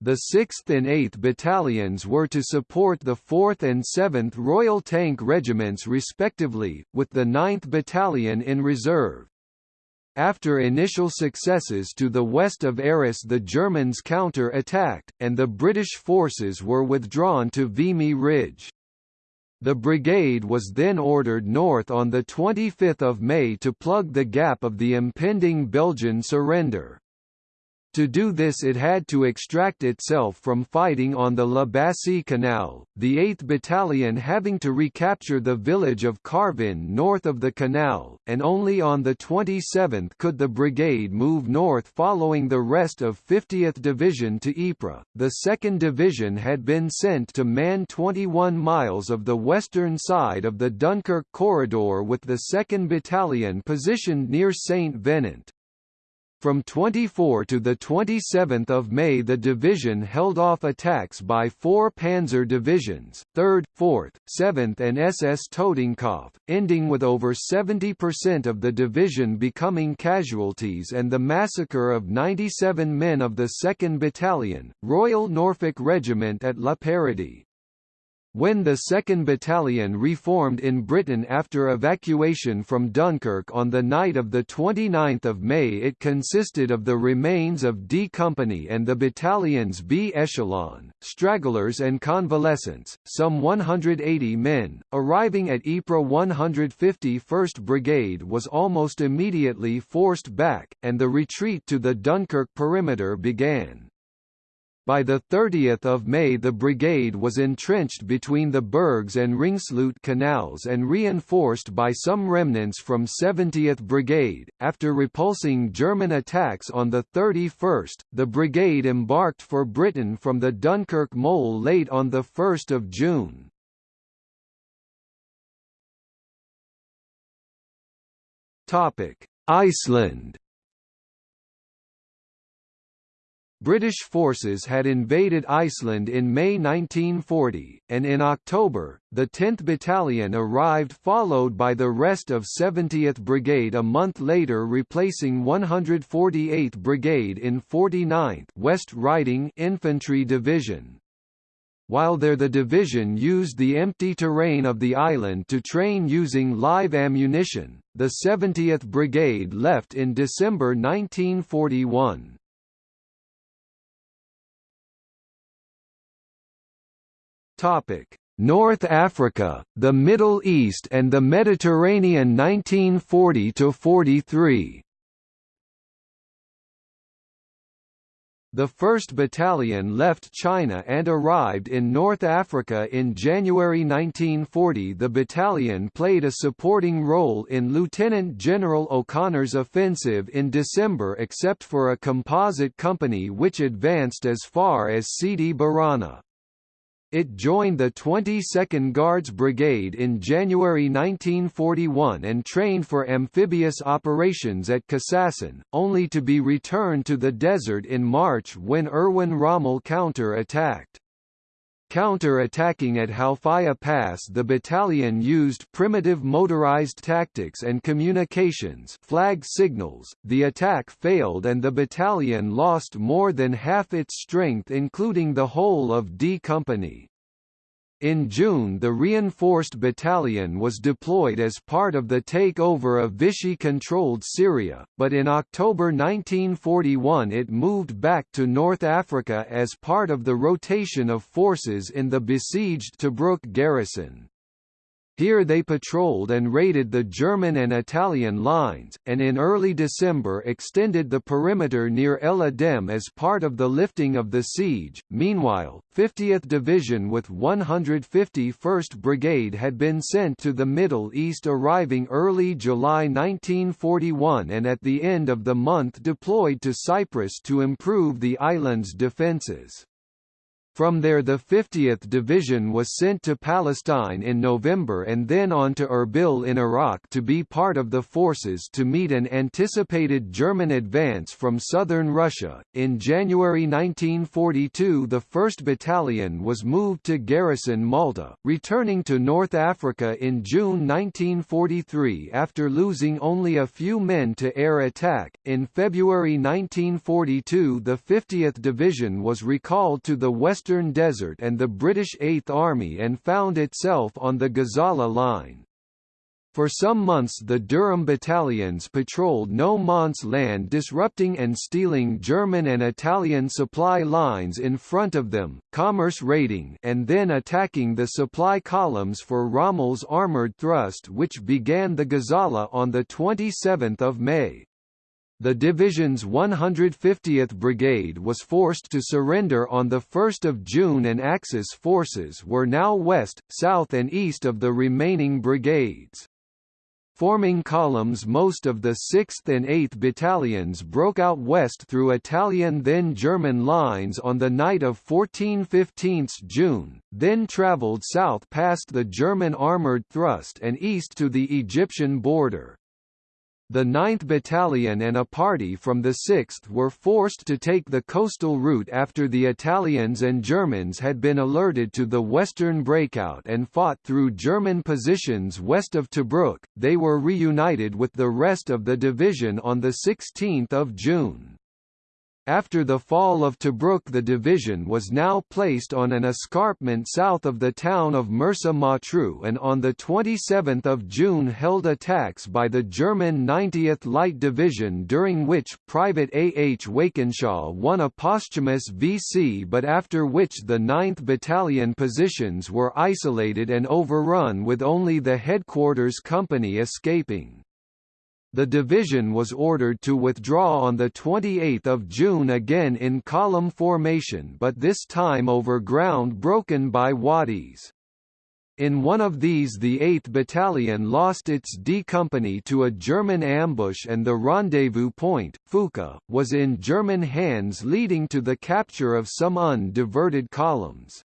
S1: The 6th and 8th Battalions were to support the 4th and 7th Royal Tank Regiments respectively, with the 9th Battalion in reserve. After initial successes to the west of Arras the Germans counter-attacked, and the British forces were withdrawn to Vimy Ridge. The brigade was then ordered north on 25 May to plug the gap of the impending Belgian surrender. To do this it had to extract itself from fighting on the La Bassée Canal, the 8th Battalion having to recapture the village of Carvin north of the canal, and only on the 27th could the brigade move north following the rest of 50th Division to Ypres. The 2nd Division had been sent to man 21 miles of the western side of the Dunkirk corridor with the 2nd Battalion positioned near St. From 24 to 27 May the division held off attacks by four panzer divisions, 3rd, 4th, 7th and SS Totenkopf, ending with over 70% of the division becoming casualties and the massacre of 97 men of the 2nd Battalion, Royal Norfolk Regiment at Le Paradis. When the 2nd Battalion reformed in Britain after evacuation from Dunkirk on the night of 29 May it consisted of the remains of D Company and the battalion's B echelon, stragglers and convalescents, some 180 men, arriving at Ypres 151st Brigade was almost immediately forced back, and the retreat to the Dunkirk perimeter began. By 30 May the brigade was entrenched between the Bergues and Ringsloot canals and reinforced by some remnants from 70th Brigade. After repulsing German attacks on the 31st, the brigade embarked for Britain from the Dunkirk mole late on 1 June. Iceland British forces had invaded Iceland in May 1940, and in October, the 10th Battalion arrived followed by the rest of 70th Brigade a month later replacing 148th Brigade in 49th West Riding Infantry Division. While there the division used the empty terrain of the island to train using live ammunition, the 70th Brigade left in December 1941. Topic: North Africa, the Middle East and the Mediterranean 1940 to 43. The 1st Battalion left China and arrived in North Africa in January 1940 The battalion played a supporting role in Lieutenant General O'Connor's offensive in December except for a composite company which advanced as far as Sidi Barrani. It joined the 22nd Guards Brigade in January 1941 and trained for amphibious operations at Kassassin, only to be returned to the desert in March when Erwin Rommel counter-attacked. Counter-attacking at Halfaya Pass the battalion used primitive motorized tactics and communications flag signals. The attack failed and the battalion lost more than half its strength including the whole of D Company. In June the reinforced battalion was deployed as part of the takeover of Vichy-controlled Syria, but in October 1941 it moved back to North Africa as part of the rotation of forces in the besieged Tobruk garrison. Here they patrolled and raided the German and Italian lines, and in early December extended the perimeter near El Adem as part of the lifting of the siege. Meanwhile, 50th Division with 151st Brigade had been sent to the Middle East arriving early July 1941 and at the end of the month deployed to Cyprus to improve the island's defences. From there the 50th Division was sent to Palestine in November and then on to Erbil in Iraq to be part of the forces to meet an anticipated German advance from southern Russia. In January 1942 the 1st Battalion was moved to garrison Malta, returning to North Africa in June 1943 after losing only a few men to air attack. In February 1942 the 50th Division was recalled to the west Western Desert and the British Eighth Army and found itself on the Gazala Line. For some months the Durham battalions patrolled no man's land disrupting and stealing German and Italian supply lines in front of them, commerce raiding and then attacking the supply columns for Rommel's armoured thrust which began the Gazala on 27 May the division's 150th Brigade was forced to surrender on 1 June and Axis forces were now west, south and east of the remaining brigades. Forming columns most of the 6th and 8th battalions broke out west through Italian then German lines on the night of 14–15 June, then travelled south past the German armoured thrust and east to the Egyptian border. The 9th Battalion and a party from the 6th were forced to take the coastal route after the Italians and Germans had been alerted to the western breakout and fought through German positions west of Tobruk. They were reunited with the rest of the division on 16 June. After the fall of Tobruk the division was now placed on an escarpment south of the town of Mersa Matruh and on 27 June held attacks by the German 90th Light Division during which Private A. H. Wakenshaw won a posthumous VC but after which the 9th Battalion positions were isolated and overrun with only the headquarters company escaping. The division was ordered to withdraw on 28 June again in column formation but this time over ground broken by wadis. In one of these the 8th Battalion lost its D Company to a German ambush and the rendezvous point, Fuka, was in German hands leading to the capture of some undiverted columns.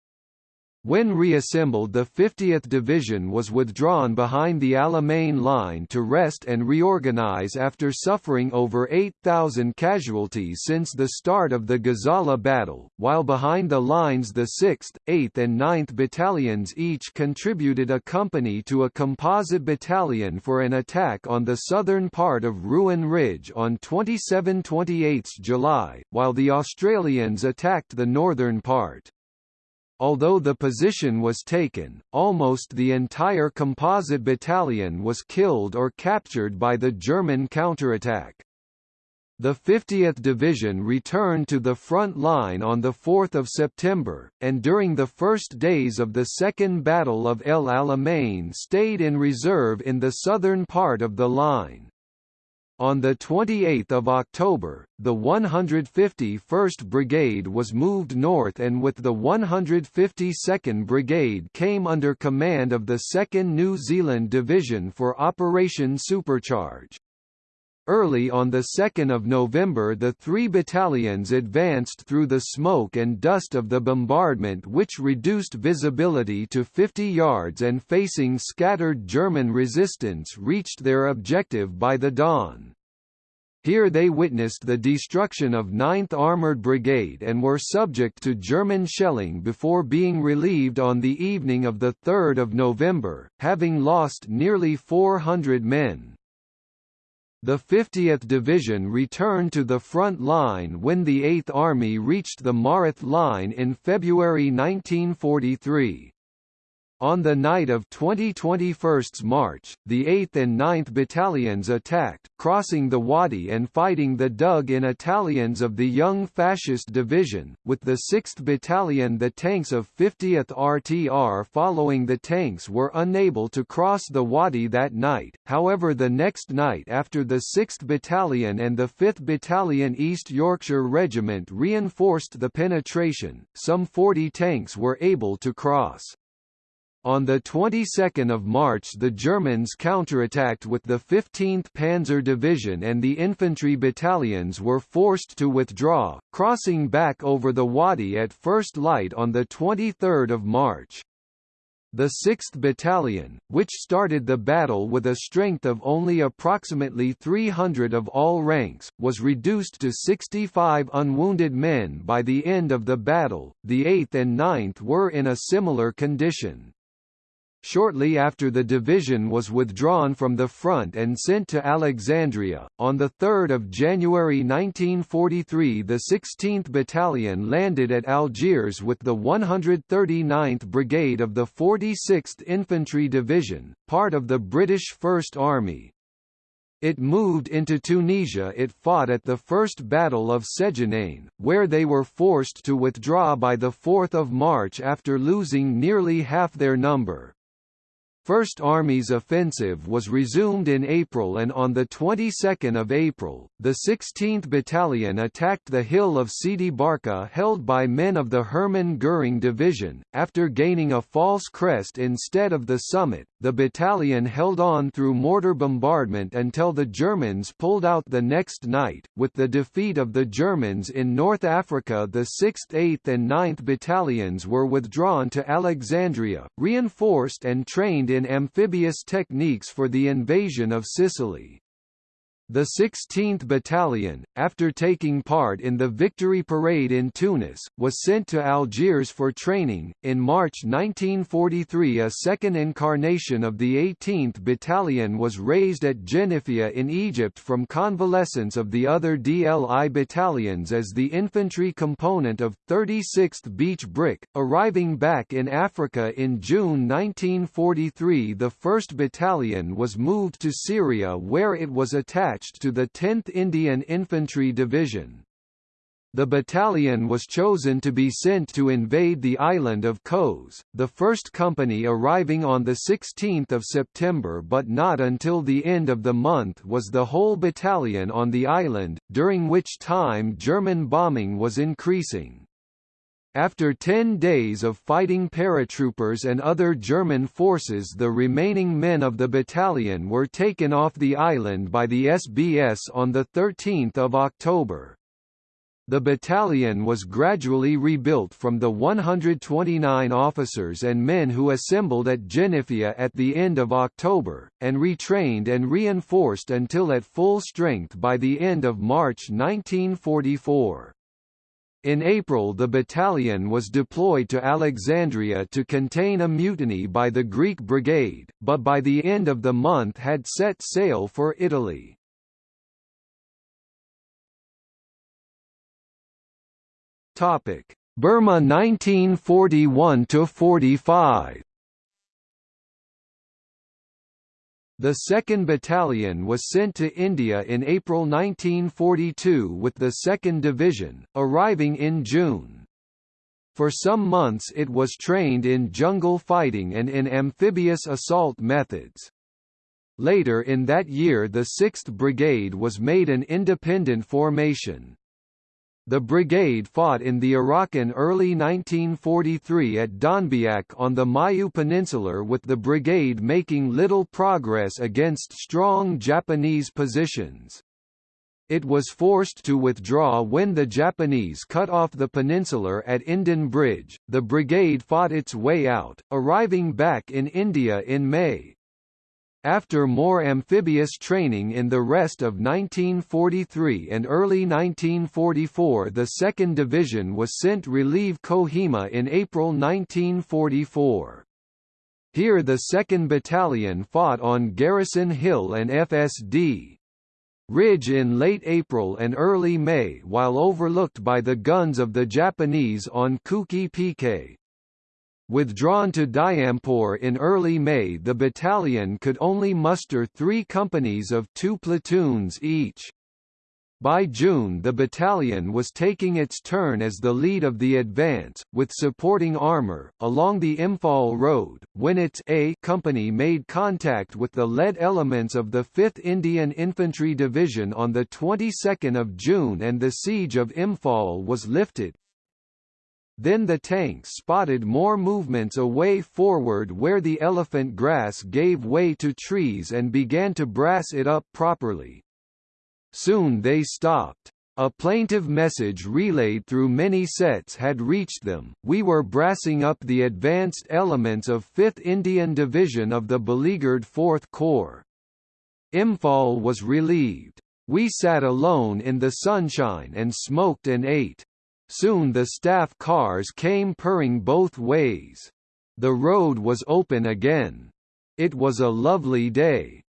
S1: When reassembled the 50th Division was withdrawn behind the Alamein line to rest and reorganize after suffering over 8,000 casualties since the start of the Gazala battle, while behind the lines the 6th, 8th and 9th Battalions each contributed a company to a composite battalion for an attack on the southern part of Ruin Ridge on 27–28 July, while the Australians attacked the northern part. Although the position was taken, almost the entire composite battalion was killed or captured by the German counterattack. The 50th Division returned to the front line on 4 September, and during the first days of the Second Battle of El Alamein stayed in reserve in the southern part of the line. On 28 October, the 151st Brigade was moved north and with the 152nd Brigade came under command of the 2nd New Zealand Division for Operation Supercharge. Early on 2 November the three battalions advanced through the smoke and dust of the bombardment which reduced visibility to 50 yards and facing scattered German resistance reached their objective by the dawn. Here they witnessed the destruction of 9th Armoured Brigade and were subject to German shelling before being relieved on the evening of 3 November, having lost nearly 400 men. The 50th Division returned to the front line when the 8th Army reached the Mareth Line in February 1943. On the night of 2021 March, the 8th and 9th Battalions attacked, crossing the Wadi and fighting the dug-in Italians of the Young Fascist Division, with the 6th Battalion the tanks of 50th RTR following the tanks were unable to cross the Wadi that night, however the next night after the 6th Battalion and the 5th Battalion East Yorkshire Regiment reinforced the penetration, some 40 tanks were able to cross. On the 22nd of March the Germans counterattacked with the 15th Panzer Division and the infantry battalions were forced to withdraw, crossing back over the Wadi at first light on the 23rd of March. The 6th Battalion, which started the battle with a strength of only approximately 300 of all ranks, was reduced to 65 unwounded men by the end of the battle. The 8th and 9th were in a similar condition. Shortly after the division was withdrawn from the front and sent to Alexandria, on 3 January 1943 the 16th Battalion landed at Algiers with the 139th Brigade of the 46th Infantry Division, part of the British First Army. It moved into Tunisia it fought at the First Battle of Sedjenane, where they were forced to withdraw by 4 March after losing nearly half their number. First Army's offensive was resumed in April and on the 22nd of April, the 16th Battalion attacked the hill of Sidi Barka held by men of the Hermann Göring Division. After gaining a false crest instead of the summit, the battalion held on through mortar bombardment until the Germans pulled out the next night. With the defeat of the Germans in North Africa, the 6th, 8th, and 9th battalions were withdrawn to Alexandria, reinforced and trained in amphibious techniques for the invasion of Sicily. The 16th Battalion, after taking part in the Victory Parade in Tunis, was sent to Algiers for training. In March 1943, a second incarnation of the 18th Battalion was raised at Geneifa in Egypt from convalescents of the other DLI battalions as the infantry component of 36th Beach Brick. Arriving back in Africa in June 1943, the 1st Battalion was moved to Syria where it was attacked attached to the 10th Indian Infantry Division. The battalion was chosen to be sent to invade the island of Kos, the first company arriving on 16 September but not until the end of the month was the whole battalion on the island, during which time German bombing was increasing. After 10 days of fighting paratroopers and other German forces the remaining men of the battalion were taken off the island by the SBS on 13 October. The battalion was gradually rebuilt from the 129 officers and men who assembled at Geneifa at the end of October, and retrained and reinforced until at full strength by the end of March 1944. In April the battalion was deployed to Alexandria to contain a mutiny by the Greek brigade, but by the end of the month had set sail for Italy. Burma 1941–45 The 2nd Battalion was sent to India in April 1942 with the 2nd Division, arriving in June. For some months it was trained in jungle fighting and in amphibious assault methods. Later in that year the 6th Brigade was made an independent formation. The brigade fought in the Iraq in early 1943 at Donbaik on the Mayu Peninsula with the brigade making little progress against strong Japanese positions. It was forced to withdraw when the Japanese cut off the peninsula at Indian Bridge. The brigade fought its way out, arriving back in India in May. After more amphibious training in the rest of 1943 and early 1944 the 2nd Division was sent relieve Kohima in April 1944. Here the 2nd Battalion fought on Garrison Hill and FSD. Ridge in late April and early May while overlooked by the guns of the Japanese on Kuki Pike. Withdrawn to Dimapur in early May the battalion could only muster three companies of two platoons each. By June the battalion was taking its turn as the lead of the advance, with supporting armour, along the Imphal Road, when its A company made contact with the lead elements of the 5th Indian Infantry Division on the 22nd of June and the siege of Imphal was lifted, then the tanks spotted more movements away forward where the elephant grass gave way to trees and began to brass it up properly. Soon they stopped. A plaintive message relayed through many sets had reached them, we were brassing up the advanced elements of 5th Indian Division of the beleaguered 4th Corps. Imphal was relieved. We sat alone in the sunshine and smoked and ate. Soon the staff cars came purring both ways. The road was open again. It was a lovely day.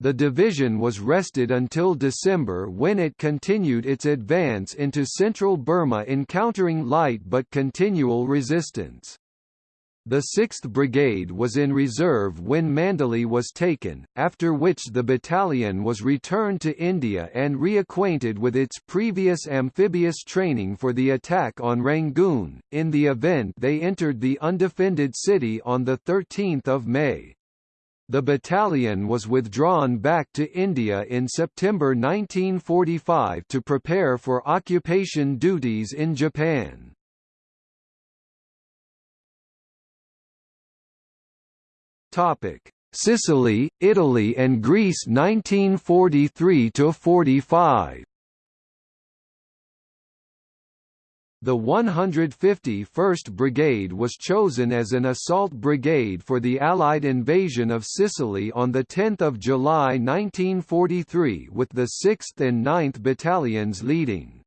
S1: The division was rested until December when it continued its advance into central Burma encountering light but continual resistance. The 6th Brigade was in reserve when Mandalay was taken, after which the battalion was returned to India and reacquainted with its previous amphibious training for the attack on Rangoon, in the event they entered the undefended city on 13 May. The battalion was withdrawn back to India in September 1945 to prepare for occupation duties in Japan. Topic: Sicily, Italy and Greece 1943 to 45. The 151st Brigade was chosen as an assault brigade for the Allied invasion of Sicily on 10 July 1943 with the 6th and 9th Battalions leading.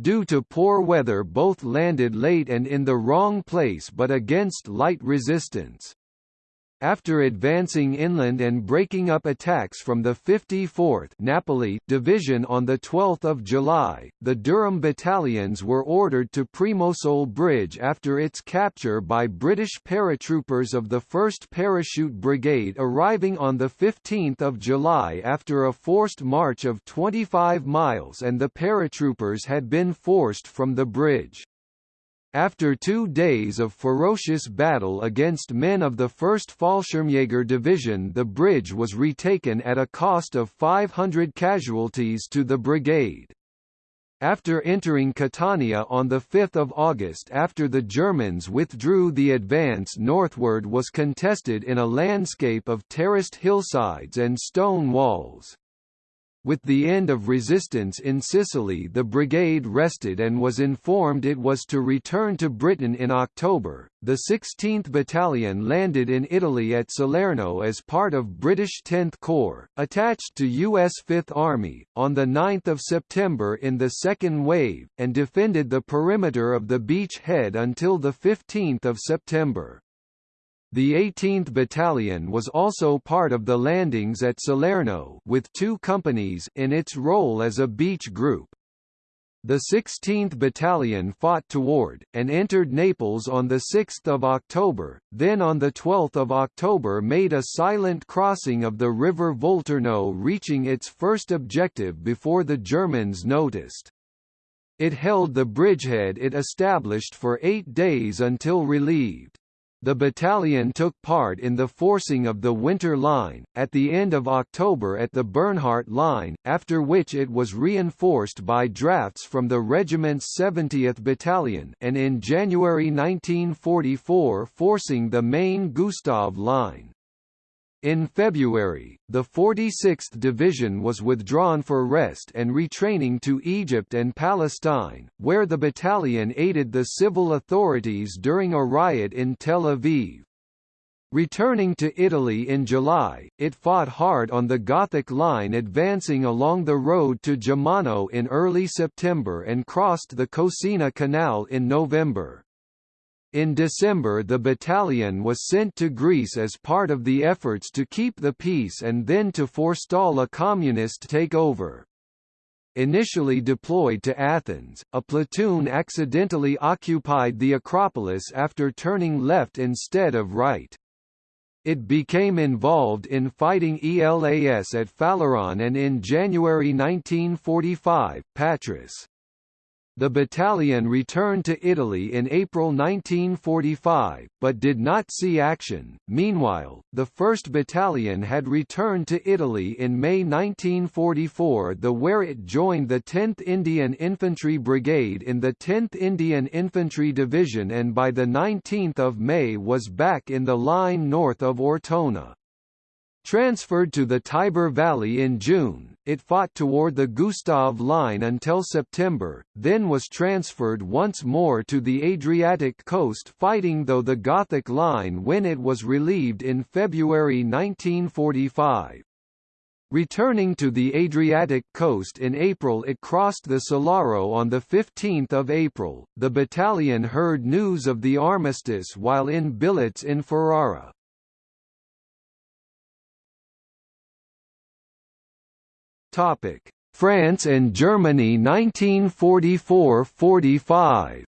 S1: Due to poor weather both landed late and in the wrong place but against light resistance. After advancing inland and breaking up attacks from the 54th Napoli Division on 12 July, the Durham battalions were ordered to Primosole Bridge after its capture by British paratroopers of the 1st Parachute Brigade arriving on 15 July after a forced march of 25 miles and the paratroopers had been forced from the bridge. After two days of ferocious battle against men of the 1st Fallschirmjäger Division the bridge was retaken at a cost of 500 casualties to the brigade. After entering Catania on 5 August after the Germans withdrew the advance northward was contested in a landscape of terraced hillsides and stone walls. With the end of resistance in Sicily the brigade rested and was informed it was to return to Britain in October. The 16th Battalion landed in Italy at Salerno as part of British 10th Corps, attached to U.S. Fifth Army, on 9 September in the second wave, and defended the perimeter of the beach head until 15 September. The 18th Battalion was also part of the landings at Salerno with two companies in its role as a beach group. The 16th Battalion fought toward, and entered Naples on 6 October, then on 12 October made a silent crossing of the river Volturno reaching its first objective before the Germans noticed. It held the bridgehead it established for eight days until relieved. The battalion took part in the forcing of the Winter Line, at the end of October at the Bernhardt Line, after which it was reinforced by drafts from the regiment's 70th Battalion and in January 1944 forcing the main Gustav Line. In February, the 46th Division was withdrawn for rest and retraining to Egypt and Palestine, where the battalion aided the civil authorities during a riot in Tel Aviv. Returning to Italy in July, it fought hard on the Gothic Line advancing along the road to Gemmano in early September and crossed the Cosina Canal in November. In December the battalion was sent to Greece as part of the efforts to keep the peace and then to forestall a communist takeover. Initially deployed to Athens, a platoon accidentally occupied the Acropolis after turning left instead of right. It became involved in fighting ELAS at Phaleron and in January 1945, Patras. The battalion returned to Italy in April 1945, but did not see action. Meanwhile, the 1st Battalion had returned to Italy in May 1944 the where it joined the 10th Indian Infantry Brigade in the 10th Indian Infantry Division and by the 19th of May was back in the line north of Ortona. Transferred to the Tiber Valley in June, it fought toward the Gustav Line until September, then was transferred once more to the Adriatic coast fighting though the Gothic Line when it was relieved in February 1945. Returning to the Adriatic coast in April it crossed the Solaro on 15 April. The battalion heard news of the armistice while in billets in Ferrara. Topic: France and Germany 1944–45.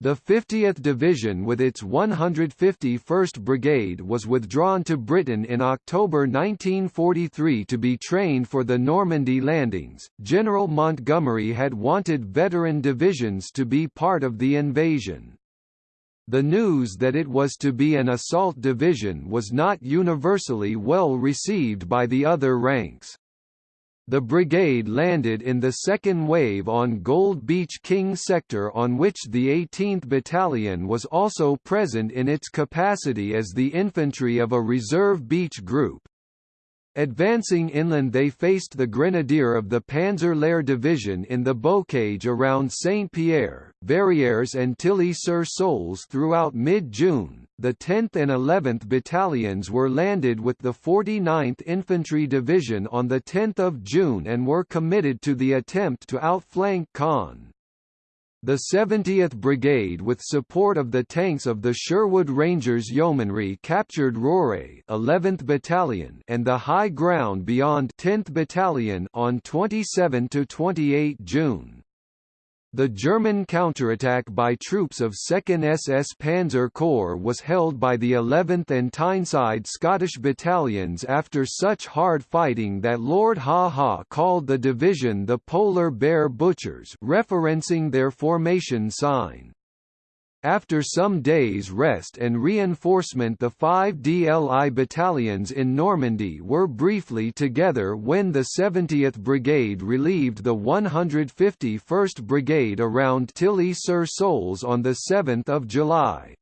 S1: The 50th Division with its 151st Brigade was withdrawn to Britain in October 1943 to be trained for the Normandy landings. General Montgomery had wanted veteran divisions to be part of the invasion. The news that it was to be an assault division was not universally well received by the other ranks. The brigade landed in the second wave on Gold Beach King sector on which the 18th Battalion was also present in its capacity as the infantry of a reserve beach group. Advancing inland they faced the grenadier of the Panzer-Lehr division in the bocage around Saint-Pierre, Verrières and Tilly-sur-Seulles throughout mid-June. The 10th and 11th battalions were landed with the 49th Infantry Division on 10 June and were committed to the attempt to outflank Caen. The 70th Brigade with support of the tanks of the Sherwood Rangers Yeomanry captured Rauray 11th Battalion and the high ground beyond 10th Battalion on 27–28 June. The German counterattack by troops of 2nd SS Panzer Corps was held by the 11th and Tyneside Scottish battalions after such hard fighting that Lord Haw Haw called the division the Polar Bear Butchers referencing their formation sign. After some days' rest and reinforcement the five DLI battalions in Normandy were briefly together when the 70th Brigade relieved the 151st Brigade around Tilly-sur-Seulles on 7 July.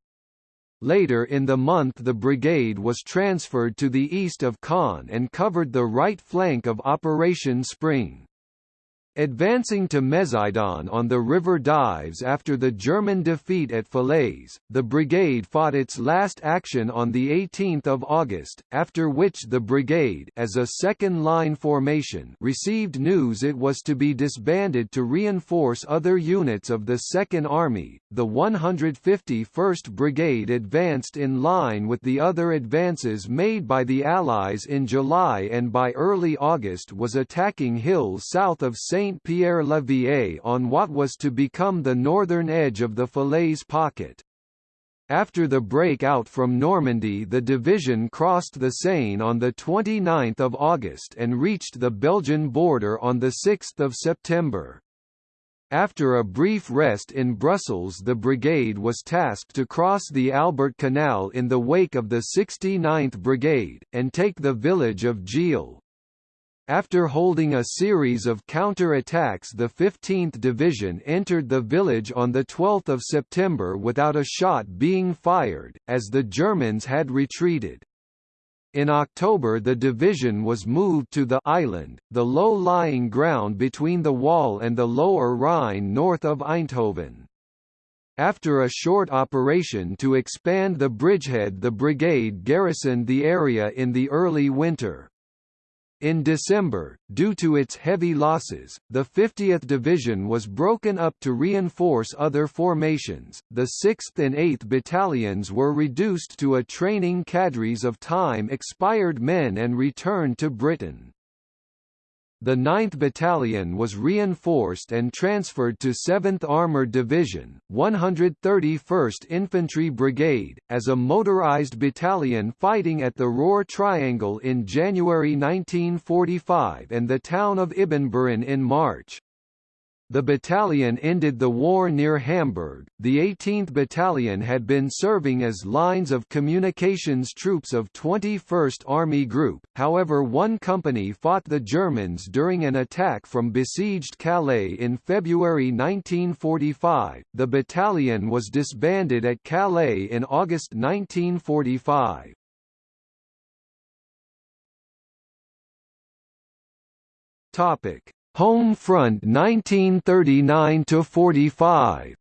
S1: Later in the month the brigade was transferred to the east of Caen and covered the right flank of Operation Spring. Advancing to Mézidon on the River Dives after the German defeat at Falaise, the brigade fought its last action on 18 August, after which the brigade as a second-line formation received news it was to be disbanded to reinforce other units of the Second Army. The 151st Brigade advanced in line with the other advances made by the Allies in July and by early August was attacking hills south of St. Saint-Pierre-la-Vieille on what was to become the northern edge of the Falaise pocket. After the break-out from Normandy the division crossed the Seine on 29 August and reached the Belgian border on 6 September. After a brief rest in Brussels the brigade was tasked to cross the Albert Canal in the wake of the 69th Brigade, and take the village of Gilles. After holding a series of counter-attacks the 15th Division entered the village on 12 September without a shot being fired, as the Germans had retreated. In October the division was moved to the island, the low-lying ground between the Waal and the lower Rhine north of Eindhoven. After a short operation to expand the bridgehead the brigade garrisoned the area in the early winter. In December, due to its heavy losses, the 50th Division was broken up to reinforce other formations. The 6th and 8th Battalions were reduced to a training cadres of time expired men and returned to Britain. The 9th Battalion was reinforced and transferred to 7th Armoured Division, 131st Infantry Brigade, as a motorized battalion fighting at the Roer Triangle in January 1945 and the town of Ibbenbüren in March. The battalion ended the war near Hamburg. The 18th Battalion had been serving as lines of communications troops of 21st Army Group, however one company fought the Germans during an attack from besieged Calais in February 1945. The battalion was disbanded at Calais in August 1945. Topic Home Front 1939 to 45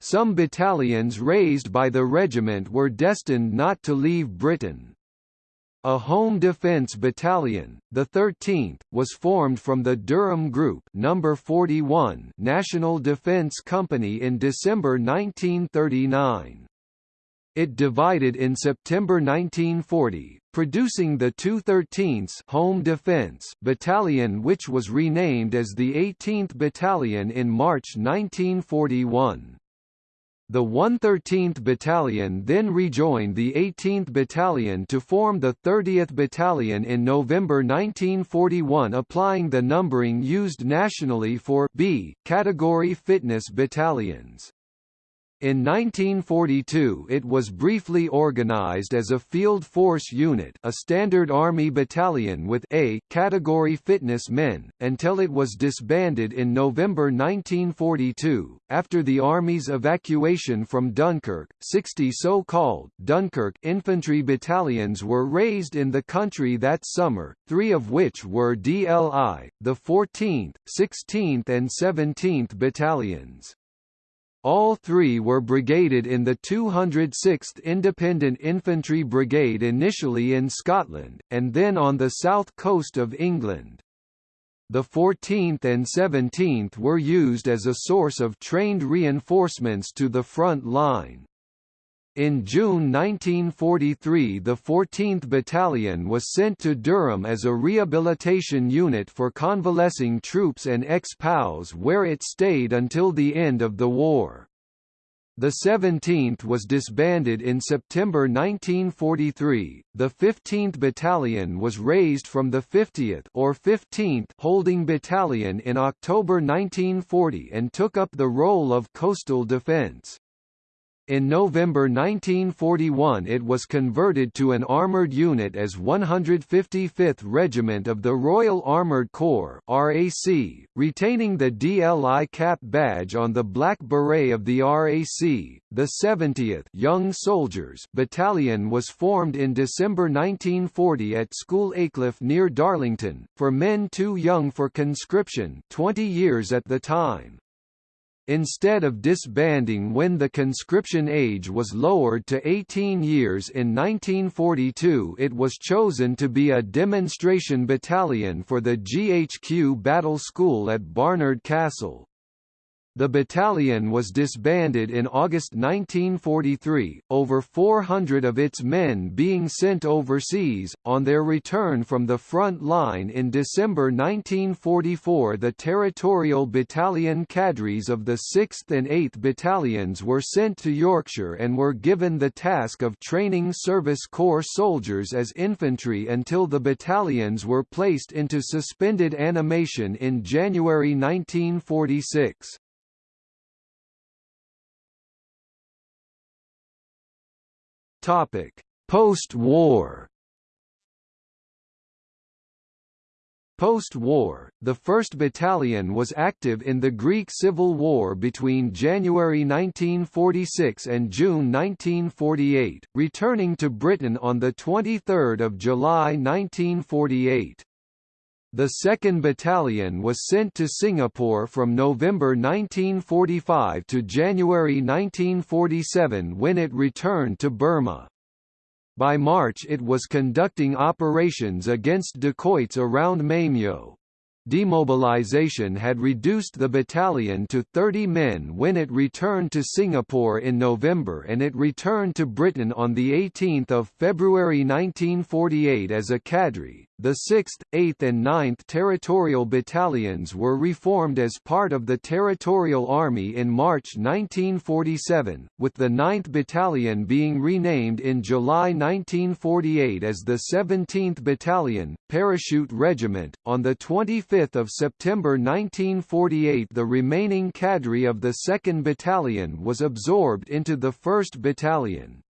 S1: Some battalions raised by the regiment were destined not to leave Britain. A home defence battalion, the 13th, was formed from the Durham Group number 41 National Defence Company in December 1939. It divided in September 1940, producing the 213th Home Defence Battalion which was renamed as the 18th Battalion in March 1941. The 113th Battalion then rejoined the 18th Battalion to form the 30th Battalion in November 1941 applying the numbering used nationally for B category fitness battalions. In 1942 it was briefly organized as a Field Force Unit a Standard Army battalion with A category fitness men, until it was disbanded in November 1942. After the Army's evacuation from Dunkirk, 60 so-called Dunkirk infantry battalions were raised in the country that summer, three of which were DLI, the 14th, 16th and 17th battalions. All three were brigaded in the 206th Independent Infantry Brigade initially in Scotland, and then on the south coast of England. The 14th and 17th were used as a source of trained reinforcements to the front line. In June 1943 the 14th Battalion was sent to Durham as a rehabilitation unit for convalescing troops and ex-POWs where it stayed until the end of the war. The 17th was disbanded in September 1943. The 15th Battalion was raised from the 50th or 15th Holding Battalion in October 1940 and took up the role of coastal defense. In November 1941 it was converted to an armoured unit as 155th Regiment of the Royal Armoured Corps RAC, retaining the DLI cap badge on the black beret of the RAC. The 70th Young Soldiers Battalion was formed in December 1940 at School Aycliffe near Darlington, for men too young for conscription 20 years at the time. Instead of disbanding when the conscription age was lowered to 18 years in 1942 it was chosen to be a demonstration battalion for the GHQ Battle School at Barnard Castle. The battalion was disbanded in August 1943, over 400 of its men being sent overseas. On their return from the front line in December 1944, the territorial battalion cadres of the 6th and 8th battalions were sent to Yorkshire and were given the task of training Service Corps soldiers as infantry until the battalions were placed into suspended animation in January 1946. Topic: Post-war. Post-war, the 1st Battalion was active in the Greek Civil War between January 1946 and June 1948, returning to Britain on 23 July 1948. The 2nd Battalion was sent to Singapore from November 1945 to January 1947 when it returned to Burma. By March it was conducting operations against dacoits around Maymyo. Demobilization had reduced the battalion to 30 men when it returned to Singapore in November and it returned to Britain on 18 February 1948 as a cadre. The 6th, 8th and 9th Territorial Battalions were reformed as part of the Territorial Army in March 1947, with the 9th Battalion being renamed in July 1948 as the 17th Battalion, Parachute Regiment. On 25 September 1948 the remaining cadre of the 2nd Battalion was absorbed into the 1st Battalion.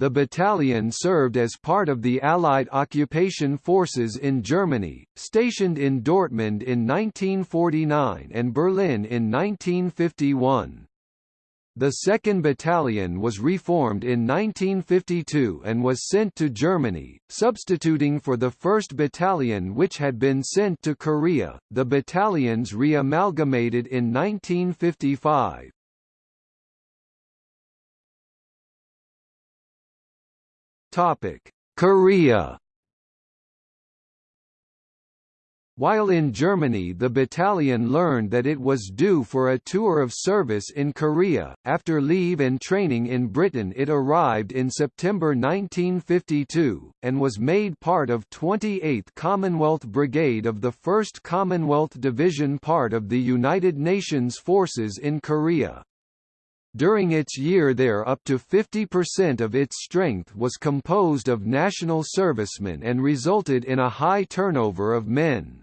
S1: The battalion served as part of the Allied occupation forces in Germany, stationed in Dortmund in 1949 and Berlin in 1951. The 2nd Battalion was reformed in 1952 and was sent to Germany, substituting for the 1st Battalion which had been sent to Korea. The battalions re-amalgamated in 1955. Topic: Korea. While in Germany the battalion learned that it was due for a tour of service in Korea. After leave and training in Britain it arrived in September 1952, and was made part of 28th Commonwealth Brigade of the 1st Commonwealth Division part of the United Nations forces in Korea. During its year there up to 50% of its strength was composed of national servicemen and resulted in a high turnover of men.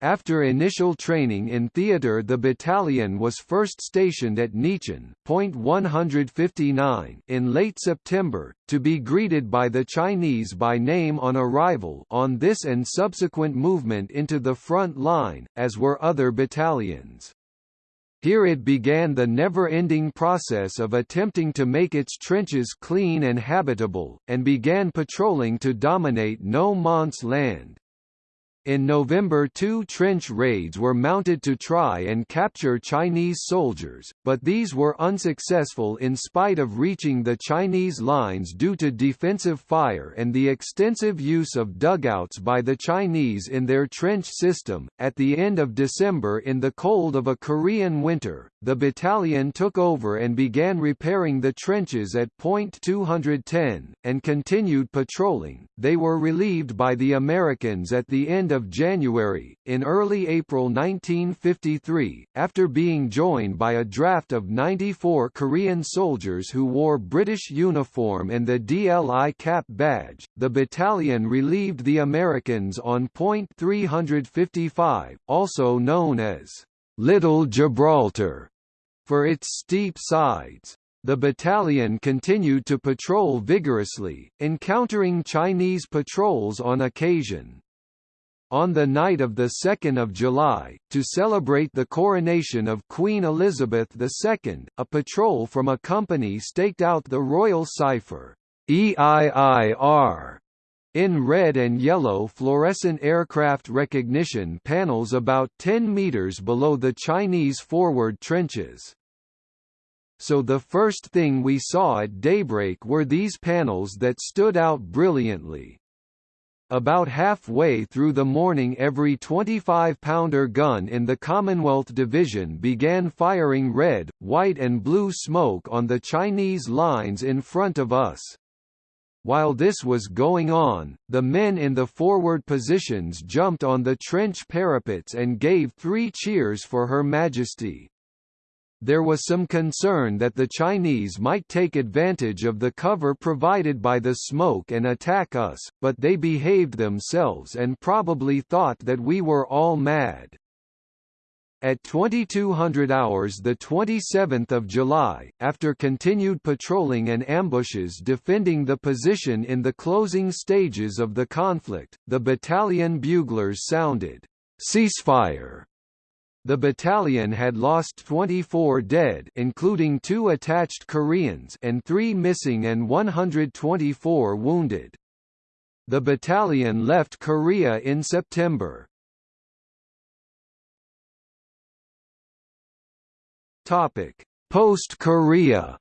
S1: After initial training in theatre the battalion was first stationed at Nicheon Point 159 in late September, to be greeted by the Chinese by name on arrival on this and subsequent movement into the front line, as were other battalions. Here it began the never-ending process of attempting to make its trenches clean and habitable, and began patrolling to dominate no man's land. In November two trench raids were mounted to try and capture Chinese soldiers, but these were unsuccessful in spite of reaching the Chinese lines due to defensive fire and the extensive use of dugouts by the Chinese in their trench system. At the end of December in the cold of a Korean winter, the battalion took over and began repairing the trenches at point 210, and continued patrolling. They were relieved by the Americans at the end of January. In early April 1953, after being joined by a draft of 94 Korean soldiers who wore British uniform and the DLI cap badge, the battalion relieved the Americans on point 355, also known as Little Gibraltar, for its steep sides. the battalion continued to patrol vigorously, encountering Chinese patrols on occasion. On the night of 2 July, to celebrate the coronation of Queen Elizabeth II, a patrol from a company staked out the royal cipher, EIIR, in red and yellow fluorescent aircraft recognition panels about 10 meters below the Chinese forward trenches so the first thing we saw at daybreak were these panels that stood out brilliantly. About halfway through the morning every 25-pounder gun in the Commonwealth Division began firing red, white and blue smoke on the Chinese lines in front of us. While this was going on, the men in the forward positions jumped on the trench parapets and gave three cheers for Her Majesty there was some concern that the Chinese might take advantage of the cover provided by the smoke and attack us, but they behaved themselves and probably thought that we were all mad. At 2200 hours the 27th of July, after continued patrolling and ambushes defending the position in the closing stages of the conflict, the battalion buglers sounded, "'Ceasefire' The battalion had lost 24 dead including two attached Koreans and 3 missing and 124 wounded. The battalion left Korea in September. Post-Korea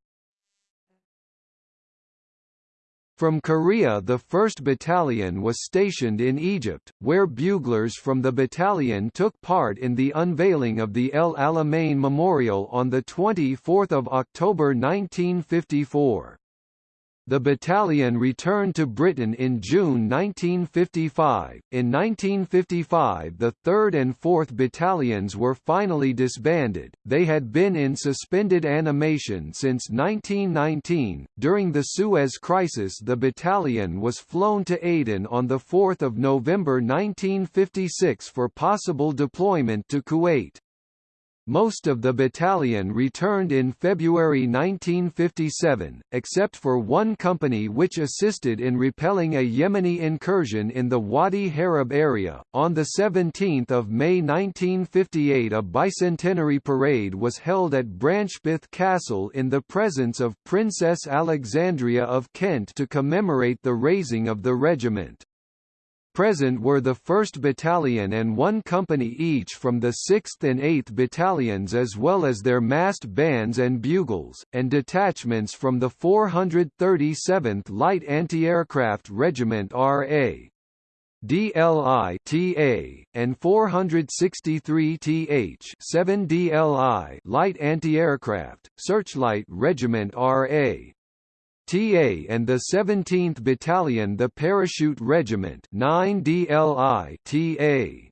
S1: From Korea the 1st Battalion was stationed in Egypt, where buglers from the battalion took part in the unveiling of the El Alamein Memorial on 24 October 1954. The battalion returned to Britain in June 1955. In 1955, the 3rd and 4th Battalions were finally disbanded. They had been in suspended animation since 1919. During the Suez Crisis, the battalion was flown to Aden on the 4th of November 1956 for possible deployment to Kuwait. Most of the battalion returned in February 1957, except for one company which assisted in repelling a Yemeni incursion in the Wadi Harab area. On the 17th of May 1958, a bicentenary parade was held at Brancepeth Castle in the presence of Princess Alexandra of Kent to commemorate the raising of the regiment. Present were the 1st Battalion and one company each from the 6th and 8th Battalions as well as their massed bands and bugles, and detachments from the 437th Light Anti-Aircraft Regiment RA. DLI TA and 463 TH 7 DLI Light Anti-Aircraft Searchlight Regiment RA TA and the 17th Battalion the Parachute Regiment 9 DLI TA.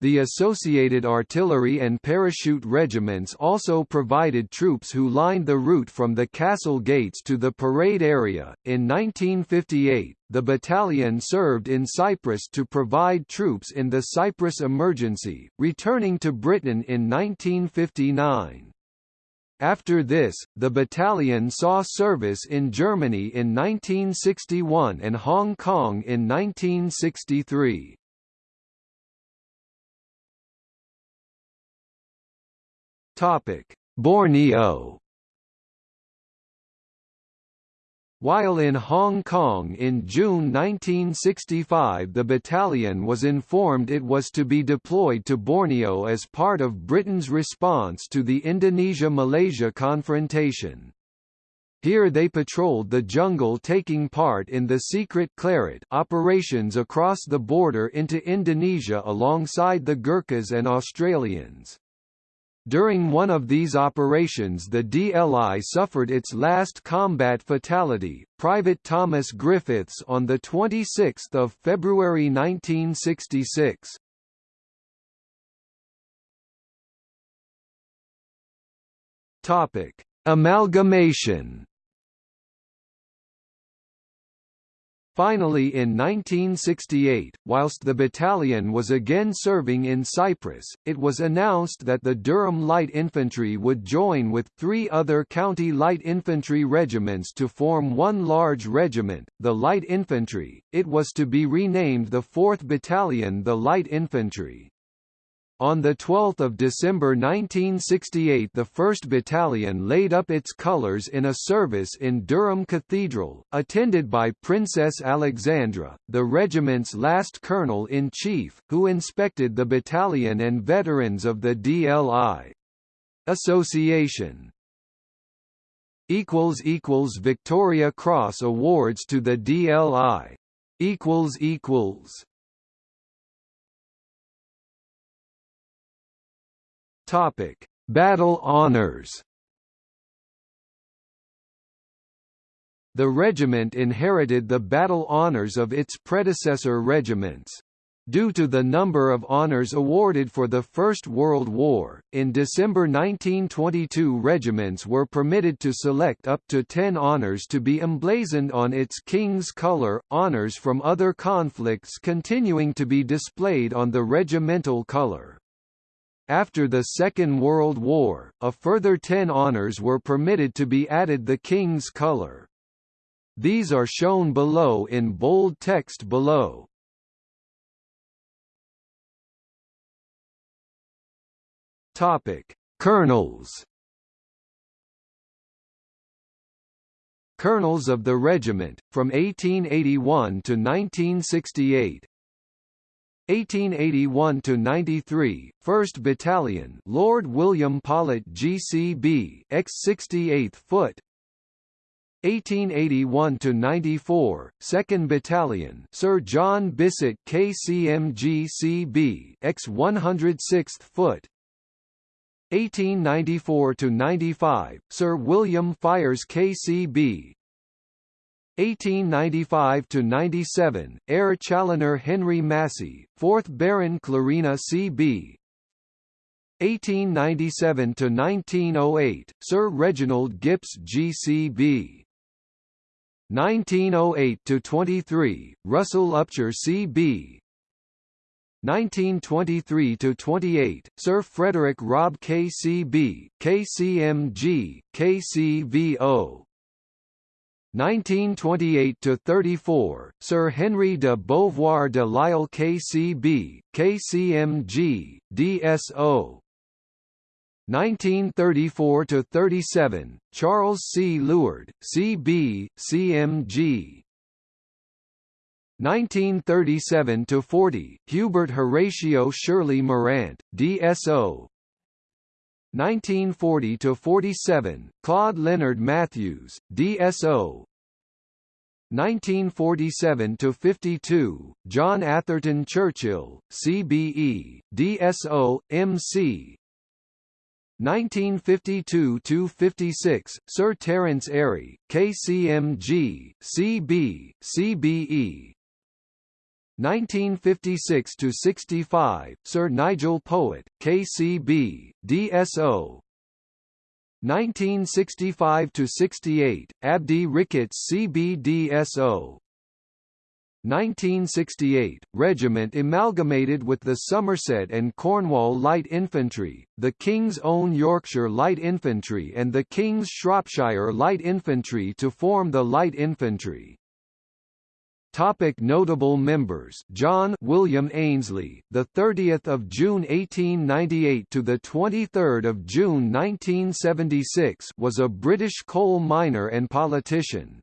S1: The associated artillery and parachute regiments also provided troops who lined the route from the castle gates to the parade area. In 1958, the battalion served in Cyprus to provide troops in the Cyprus emergency, returning to Britain in 1959. After this, the battalion saw service in Germany in 1961 and Hong Kong in 1963. Borneo While in Hong Kong in June 1965 the battalion was informed it was to be deployed to Borneo as part of Britain's response to the Indonesia-Malaysia confrontation. Here they patrolled the jungle taking part in the secret Claret operations across the border into Indonesia alongside the Gurkhas and Australians. During one of these operations the DLI suffered its last combat fatality, Private Thomas Griffiths on 26 February 1966. Topic: Amalgamation Finally in 1968, whilst the battalion was again serving in Cyprus, it was announced that the Durham Light Infantry would join with three other county light infantry regiments to form one large regiment, the Light Infantry. It was to be renamed the 4th Battalion the Light Infantry. On 12 December 1968 the 1st Battalion laid up its colours in a service in Durham Cathedral, attended by Princess Alexandra, the regiment's last colonel-in-chief, who inspected the battalion and veterans of the DLI. Association. Victoria Cross Awards to the DLI Topic: Battle Honours. The regiment inherited the battle honours of its predecessor regiments. Due to the number of honours awarded for the First World War, in December 1922 regiments were permitted to select up to 10 honours to be emblazoned on its King's colour, honours from other conflicts continuing to be displayed on the regimental colour. After the Second World War, a further ten honours were permitted to be added the King's colour. These are shown below in bold text below. Topic: Colonels. Colonels of the regiment, from 1881 to 1968 1881 to 93, 1st Battalion, Lord William Paulet, GCB, X68th Foot. 1881 to 94, 2nd Battalion, Sir John Bissett, KCMG X106th Foot. 1894 to 95, Sir William Fires, KCB, 1895 to 97, Eyre Challoner Henry Massey, 4th Baron Clarina C.B. 1897 to 1908, Sir Reginald Gipps G.C.B. 1908 to 23, Russell Upcher C.B. 1923 to 28, Sir Frederick Robb K.C.B., KCMG, KCVO. 1928–34, Sir Henry de Beauvoir de Lisle KCB, KCMG, DSO 1934–37, Charles C. Leward, CB, CMG 1937–40, Hubert Horatio Shirley Morant, DSO 1940 to 47 Claude Leonard Matthews DSO 1947 to 52 John Atherton Churchill CBE DSO MC 1952 to 56 Sir Terence Airey KCMG CB CBE 1956 to 65, Sir Nigel Poett, KCB, DSO. 1965 to 68, Abdy Ricketts, CBDSO. 1968, regiment amalgamated with the Somerset and Cornwall Light Infantry, the King's Own Yorkshire Light Infantry and the King's Shropshire Light Infantry to form the Light Infantry. Topic notable members. John William Ainsley the 30th of June 1898 to the 23rd of June 1976 was a British coal miner and politician.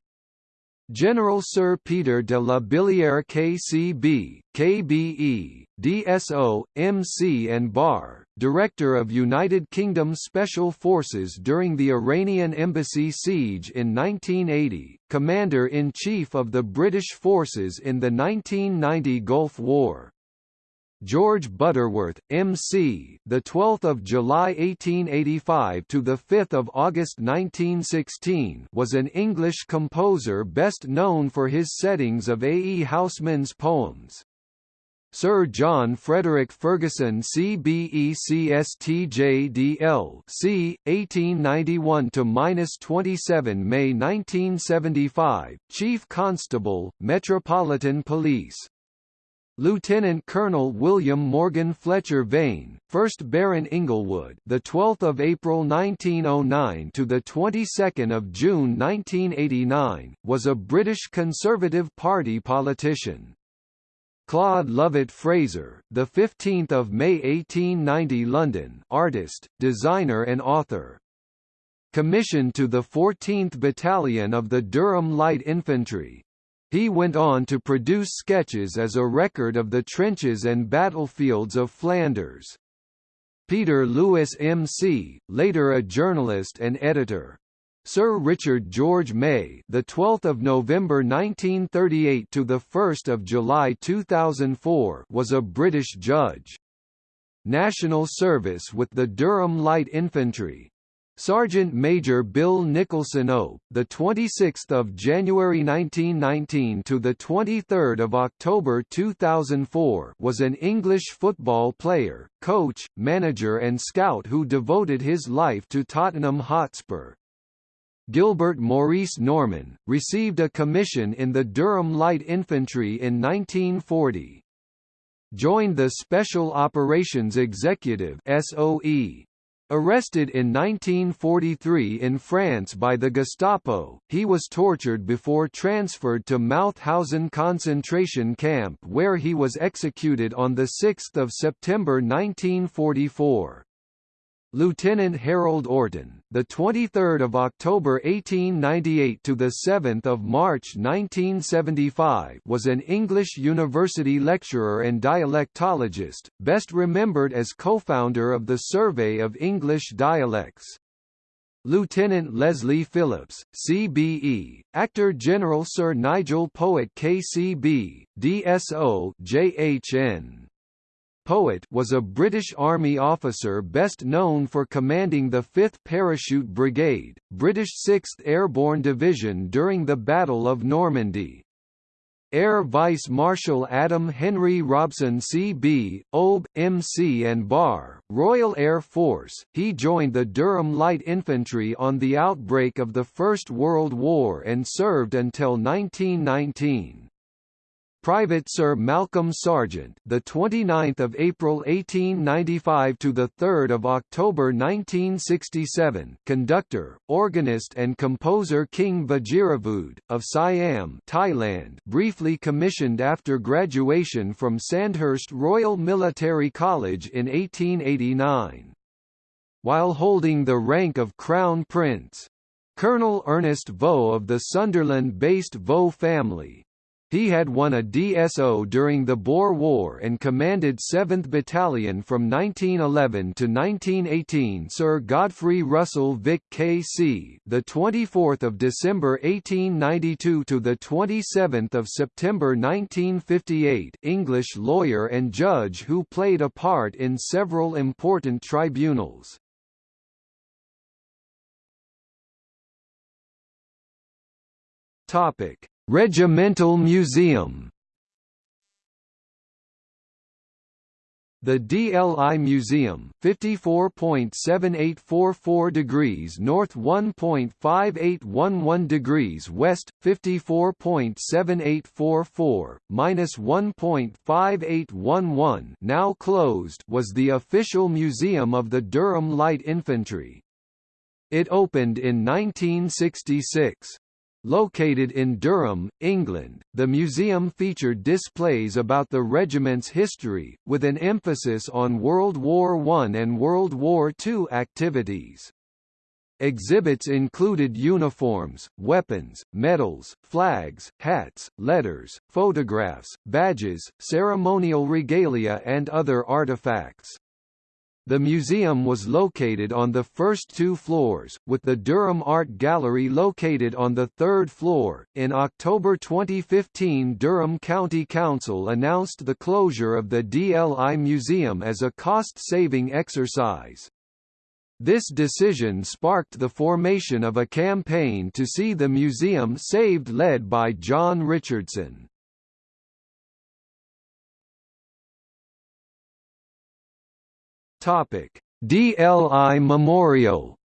S1: General Sir Peter de la Billière KCB, KBE, DSO, MC and BAR, Director of United Kingdom Special Forces during the Iranian Embassy siege in 1980, Commander-in-Chief of the British forces in the 1990 Gulf War. George Butterworth, M.C., the 12th of July 1885 to the 5th of August 1916, was an English composer best known for his settings of A. E. Housman's poems. Sir John Frederick Ferguson CBECSTJDL C 1891 to 27 May 1975 Chief Constable Metropolitan Police Lieutenant Colonel William Morgan Fletcher Vane, 1st Baron Inglewood, the 12th of April 1909 to the 22nd of June 1989, was a British Conservative Party politician. Claude Lovat Fraser, the 15th of May 1890 London, artist, designer and author. Commissioned to the 14th Battalion of the Durham Light Infantry. He went on to produce sketches as a record of the trenches and battlefields of Flanders. Peter Lewis M.C., later a journalist and editor. Sir Richard George May, the 12th of November 1938 to the 1st of July 2004, was a British judge. National service with the Durham Light Infantry. Sergeant Major Bill Nicholson O, the 26th of January 1919 to the 23rd of October 2004, was an English football player, coach, manager and scout who devoted his life to Tottenham Hotspur. Gilbert Maurice Norman, received a commission in the Durham Light Infantry in 1940. Joined the Special Operations Executive SOE. Arrested in 1943 in France by the Gestapo, he was tortured before transferred to Mauthausen concentration camp where he was executed on 6 September 1944. Lieutenant Harold Orton, the 23rd of October 1898 to the 7th of March 1975, was an English university lecturer and dialectologist, best remembered as co-founder of the Survey of English Dialects. Lieutenant Leslie Phillips, CBE, Actor General Sir Nigel Poett KCB, DSO JHN. Poett was a British Army officer best known for commanding the 5th Parachute Brigade, British 6th Airborne Division during the Battle of Normandy. Air Vice Marshal Adam Henry Robson CB, OB, MC and BAR, Royal Air Force, he joined the Durham Light Infantry on the outbreak of the First World War and served until 1919. Private Sir Malcolm Sargent, the 29th of April 1895 to the 3rd of October 1967, conductor, organist and composer King Vajiravudh of Siam, Thailand, briefly commissioned after graduation from Sandhurst Royal Military College in 1889. While holding the rank of Crown Prince, Colonel Ernest Vaux of the Sunderland-based Vaux family, he had won a DSO during the Boer War and commanded 7th Battalion from 1911 to 1918. Sir Godfrey Russell Vick KC, the 24th of December 1892 to the 27th of September 1958, English lawyer and judge who played a part in several important tribunals. Topic Regimental Museum The DLI Museum, 54.7844 degrees north 1.5811 degrees west, 54.7844, minus 1.5811 now closed was the official museum of the Durham Light Infantry. It opened in 1966. Located in Durham, England, the museum featured displays about the regiment's history, with an emphasis on World War I and World War II activities. Exhibits included uniforms, weapons, medals, flags, hats, letters, photographs, badges, ceremonial regalia and other artifacts. The museum was located on the first two floors, with the Durham Art Gallery located on the third floor. In October 2015, Durham County Council announced the closure of the DLI Museum as a cost saving exercise. This decision sparked the formation of a campaign to see the museum saved led by John Richardson. Topic: DLI Memorial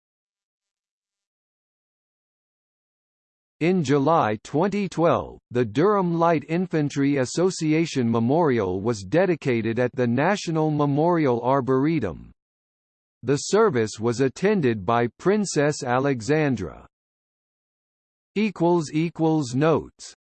S1: In July 2012, the Durham Light Infantry Association Memorial was dedicated at the National Memorial Arboretum. The service was attended by Princess Alexandra. Notes